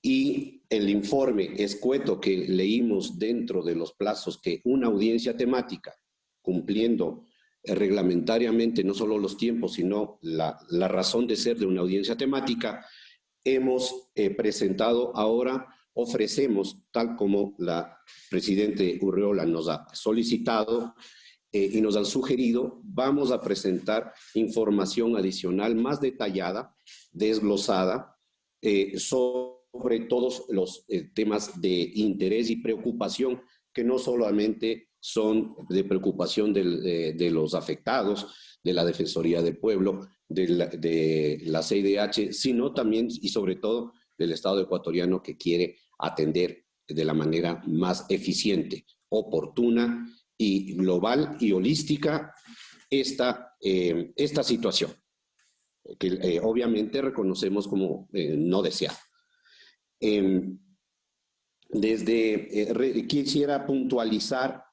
Y el informe escueto que leímos dentro de los plazos que una audiencia temática, cumpliendo reglamentariamente no solo los tiempos, sino la, razón de ser de una audiencia temática, hemos eh, presentado ahora, ofrecemos, tal como la Presidente Urreola nos ha solicitado, eh, y nos han sugerido, vamos a presentar información adicional más detallada, desglosada, eh, sobre todos los eh, temas de interés y preocupación que no solamente son de preocupación de, los afectados, de la Defensoría del Pueblo, de la, de la CIDH, sino también y sobre todo del Estado ecuatoriano que quiere atender de la manera más eficiente, oportuna y global y holística esta, eh, esta situación, que eh, obviamente reconocemos como eh, no deseada. Em, desde, quisiera puntualizar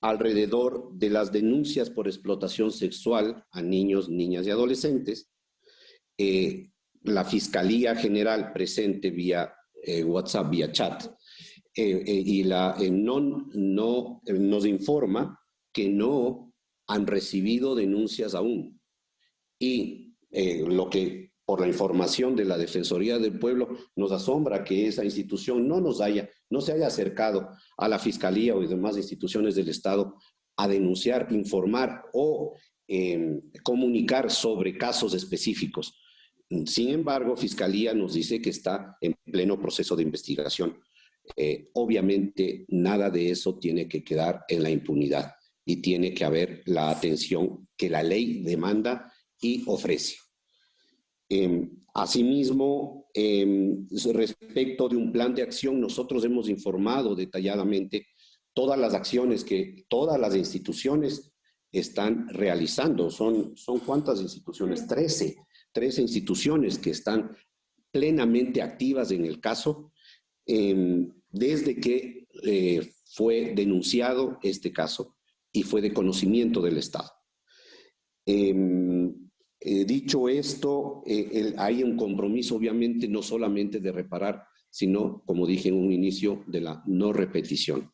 alrededor de las denuncias por explotación sexual a niños, niñas y adolescentes. la Fiscalía General presente vía WhatsApp, vía chat, eh, eh, y la eh, no, no, nos informa que no han recibido denuncias aún. Y lo que por la información de la Defensoría del Pueblo nos asombra que esa institución no nos haya, no se haya acercado a la Fiscalía o demás instituciones del Estado a denunciar, informar o em, comunicar sobre casos específicos. Sin embargo, Fiscalía nos dice que está en pleno proceso de investigación. Eh, obviamente nada de eso tiene que quedar en la impunidad y tiene que haber la atención que la ley demanda y ofrece. Em, asimismo, em, respecto de un plan de acción, nosotros hemos informado detalladamente todas las acciones que todas las instituciones están realizando. ¿Son, son cuántas instituciones? Trece. Trece instituciones que están plenamente activas en el caso Em, desde que eh, fue denunciado este caso y fue de conocimiento del Estado. Em, eh, dicho esto, eh, hay un compromiso obviamente no solamente de reparar, sino, como dije en un inicio, de la no repetición.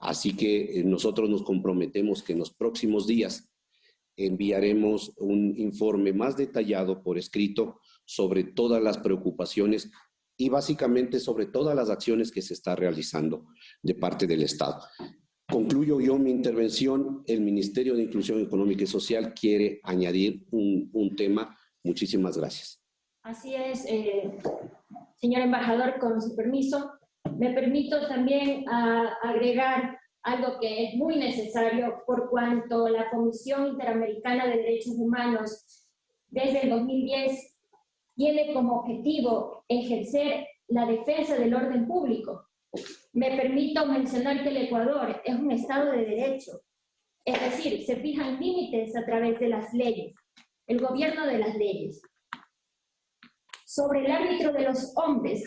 así que nosotros nos comprometemos que en los próximos días enviaremos un informe más detallado por escrito sobre todas las preocupaciones y básicamente sobre todas las acciones que se está realizando de parte del Estado. Concluyo yo mi intervención. El Ministerio de Inclusión Económica y Social quiere añadir un, un tema. Muchísimas gracias. Así es, eh, señor embajador, con su permiso, me permito también a, agregar algo que es muy necesario por cuanto la Comisión Interamericana de Derechos Humanos desde el 2010 tiene como objetivo ejercer la defensa del orden público. Me permito mencionar que el Ecuador es un Estado de Derecho, es decir, se fijan límites a través de las leyes, el gobierno de las leyes. Sobre el árbitro de los hombres,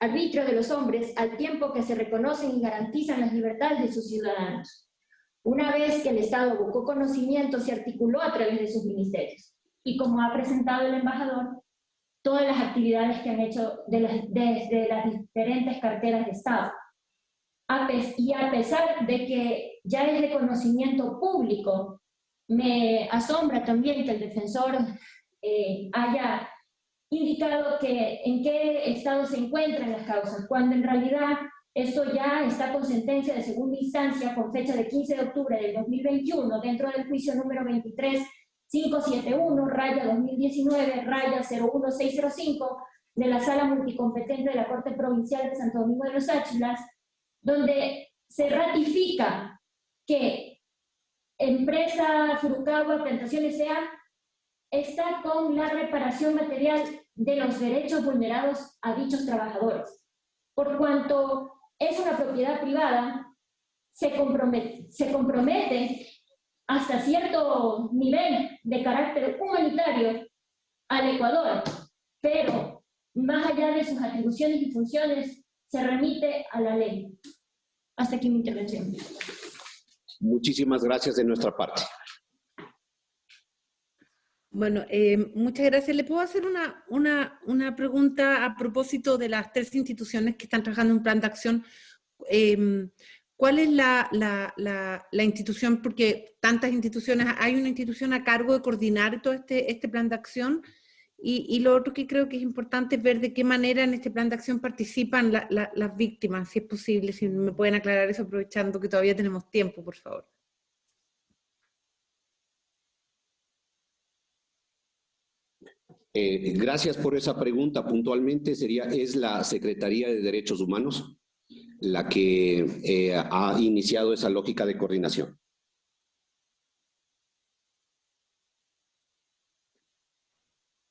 arbitrio de los hombres, al tiempo que se reconocen y garantizan las libertades de sus ciudadanos. Una vez que el Estado buscó conocimiento, se articuló a través de sus ministerios. Y como ha presentado el embajador, todas las actividades que han hecho desde las diferentes carteras de Estado. y a pesar de que ya es de conocimiento público, me asombra también que el defensor eh, haya indicado que en qué estado se encuentran las causas, cuando en realidad esto ya está con sentencia de segunda instancia con fecha de 15 de octubre del 2021 dentro del juicio número 23571, raya 2019, raya 01605 de la Sala Multicompetente de la Corte Provincial de Santo Domingo de los Áchilas, donde se ratifica que empresa Furukawa Plantaciones S.A. está con la reparación material de los derechos vulnerados a dichos trabajadores. Por cuanto es una propiedad privada, se compromete, se compromete hasta cierto nivel de carácter humanitario al Ecuador, pero más allá de sus atribuciones y funciones, se remite a la ley. Hasta aquí mi intervención. Muchísimas gracias de nuestra parte. Bueno, eh, muchas gracias. ¿Le puedo hacer una, una, una, pregunta a propósito de las tres instituciones que están trabajando en un plan de acción? Eh, ¿Cuál es la, la, la, institución? Porque tantas instituciones, hay una institución a cargo de coordinar todo este, este plan de acción. Y, y, lo otro que creo que es importante es ver de qué manera en este plan de acción participan las víctimas, si es posible, si me pueden aclarar eso aprovechando que todavía tenemos tiempo, por favor. Eh, gracias por esa pregunta. Puntualmente sería, ¿es la Secretaría de Derechos Humanos la que eh, ha iniciado esa lógica de coordinación?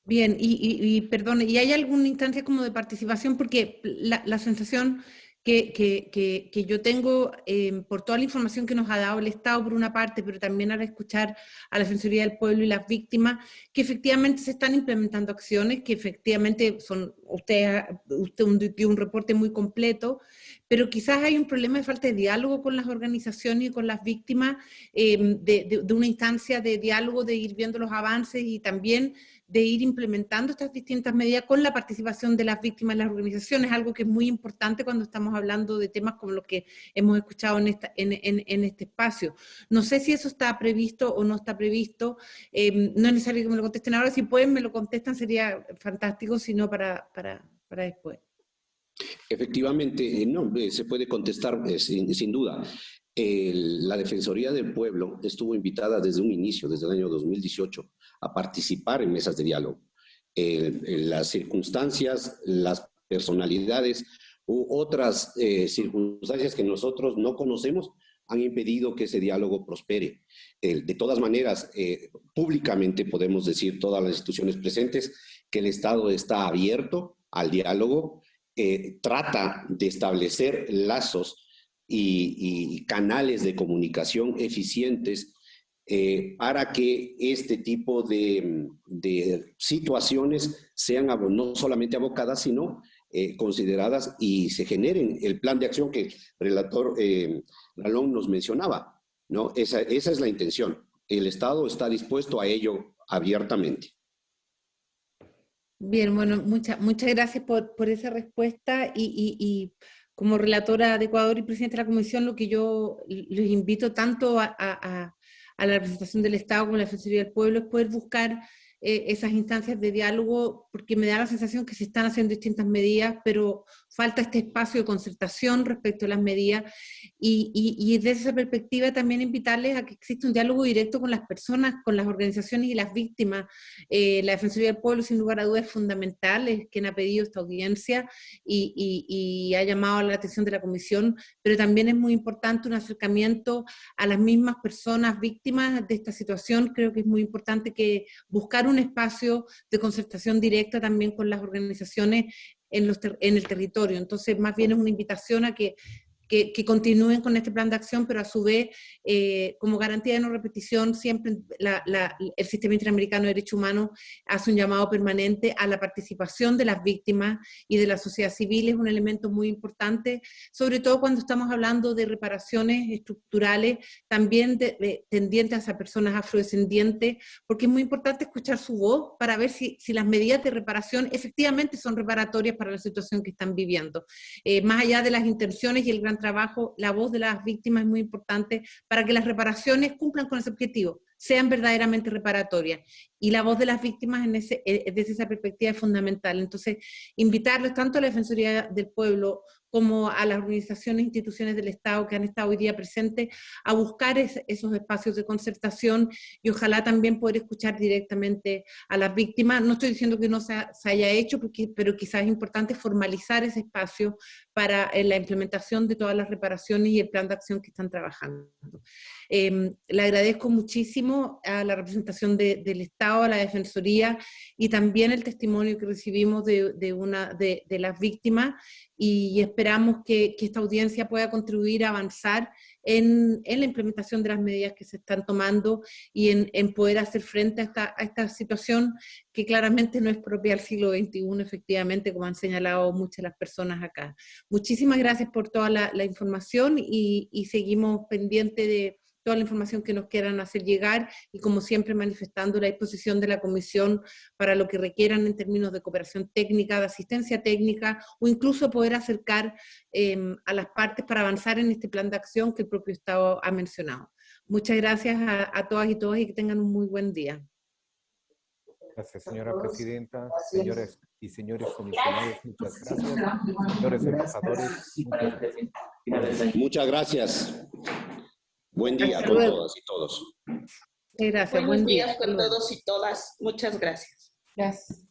Bien, y, y, perdón, ¿y hay alguna instancia como de participación? Porque la, sensación que, que, que, yo tengo eh, por toda la información que nos ha dado el Estado por una parte, pero también al escuchar a la Defensoría del Pueblo y las víctimas, que efectivamente se están implementando acciones, que efectivamente son, usted, usted dio un reporte muy completo, pero quizás hay un problema de falta de diálogo con las organizaciones y con las víctimas, eh, de, una instancia de diálogo, de ir viendo los avances y también de ir implementando estas distintas medidas con la participación de las víctimas en las organizaciones, algo que es muy importante cuando estamos hablando de temas como los que hemos escuchado en, este espacio. No sé si eso está previsto o no está previsto, eh, no es necesario que me lo contesten ahora, si pueden me lo contestan sería fantástico, si no para, para, para después. Efectivamente, eh, no, eh, se puede contestar sin, sin duda. La Defensoría del Pueblo estuvo invitada desde un inicio, desde el año 2018, a participar en mesas de diálogo. Eh, las circunstancias, las personalidades u otras eh, circunstancias que nosotros no conocemos han impedido que ese diálogo prospere. Eh, de todas maneras, eh, públicamente podemos decir todas las instituciones presentes que el Estado está abierto al diálogo, eh, trata de establecer lazos y, canales de comunicación eficientes eh, para que este tipo de, de, situaciones sean no solamente abocadas, sino eh, consideradas y se generen el plan de acción que el relator eh, Ralón nos mencionaba. ¿no? Esa, esa es la intención. El Estado está dispuesto a ello abiertamente. Bien, bueno, muchas muchas gracias por, por esa respuesta y, y, como relatora de Ecuador y presidente de la Comisión, lo que yo les invito tanto a, a, a la representación del Estado como la Defensoría del Pueblo es poder buscar eh, esas instancias de diálogo, porque me da la sensación que se están haciendo distintas medidas, pero falta este espacio de concertación respecto a las medidas y, desde esa perspectiva también invitarles a que exista un diálogo directo con las personas, con las organizaciones y las víctimas. Eh, la Defensoría del Pueblo, sin lugar a dudas, es fundamental, es quien ha pedido esta audiencia y, y ha llamado la atención de la Comisión, pero también es muy importante un acercamiento a las mismas personas víctimas de esta situación. Creo que es muy importante que buscar un espacio de concertación directa también con las organizaciones en, los en el territorio. Entonces, más bien es una invitación a que que, que, continúen con este plan de acción, pero a su vez, eh, como garantía de no repetición, siempre la, la, el Sistema Interamericano de Derechos Humanos hace un llamado permanente a la participación de las víctimas y de la sociedad civil, es un elemento muy importante, sobre todo cuando estamos hablando de reparaciones estructurales, también de, de, tendientes a personas afrodescendientes, porque es muy importante escuchar su voz para ver si, si las medidas de reparación efectivamente son reparatorias para la situación que están viviendo. Eh, más allá de las intenciones y el gran trabajo, la voz de las víctimas es muy importante para que las reparaciones cumplan con ese objetivo, sean verdaderamente reparatorias. Y la voz de las víctimas en ese, eh, desde esa perspectiva es fundamental. Entonces, invitarles tanto a la Defensoría del Pueblo como a las organizaciones e instituciones del Estado que han estado hoy día presentes, a buscar esos espacios de concertación y ojalá también poder escuchar directamente a las víctimas. No estoy diciendo que no se, haya hecho, pero quizás es importante formalizar ese espacio para eh, la implementación de todas las reparaciones y el plan de acción que están trabajando. Em, le agradezco muchísimo a la representación del Estado, a la Defensoría y también el testimonio que recibimos de, una, de, de las víctimas y esperamos que, esta audiencia pueda contribuir a avanzar en, la implementación de las medidas que se están tomando y en, poder hacer frente a esta, situación que claramente no es propia del siglo XXI, efectivamente, como han señalado muchas de las personas acá. Muchísimas gracias por toda la, información y, y seguimos pendientes de toda la información que nos quieran hacer llegar y como siempre manifestando la disposición de la Comisión para lo que requieran en términos de cooperación técnica, de asistencia técnica o incluso poder acercar em, a las partes para avanzar en este plan de acción que el propio Estado ha mencionado. Muchas gracias a, todas y todos y que tengan un muy buen día. Gracias, señora presidenta, señores y señores comisionados, muchas gracias. Señores embajadores, Muchas gracias. Buen día con todas y todos. Gracias, Buenos días con todos y todas. Muchas gracias. Gracias.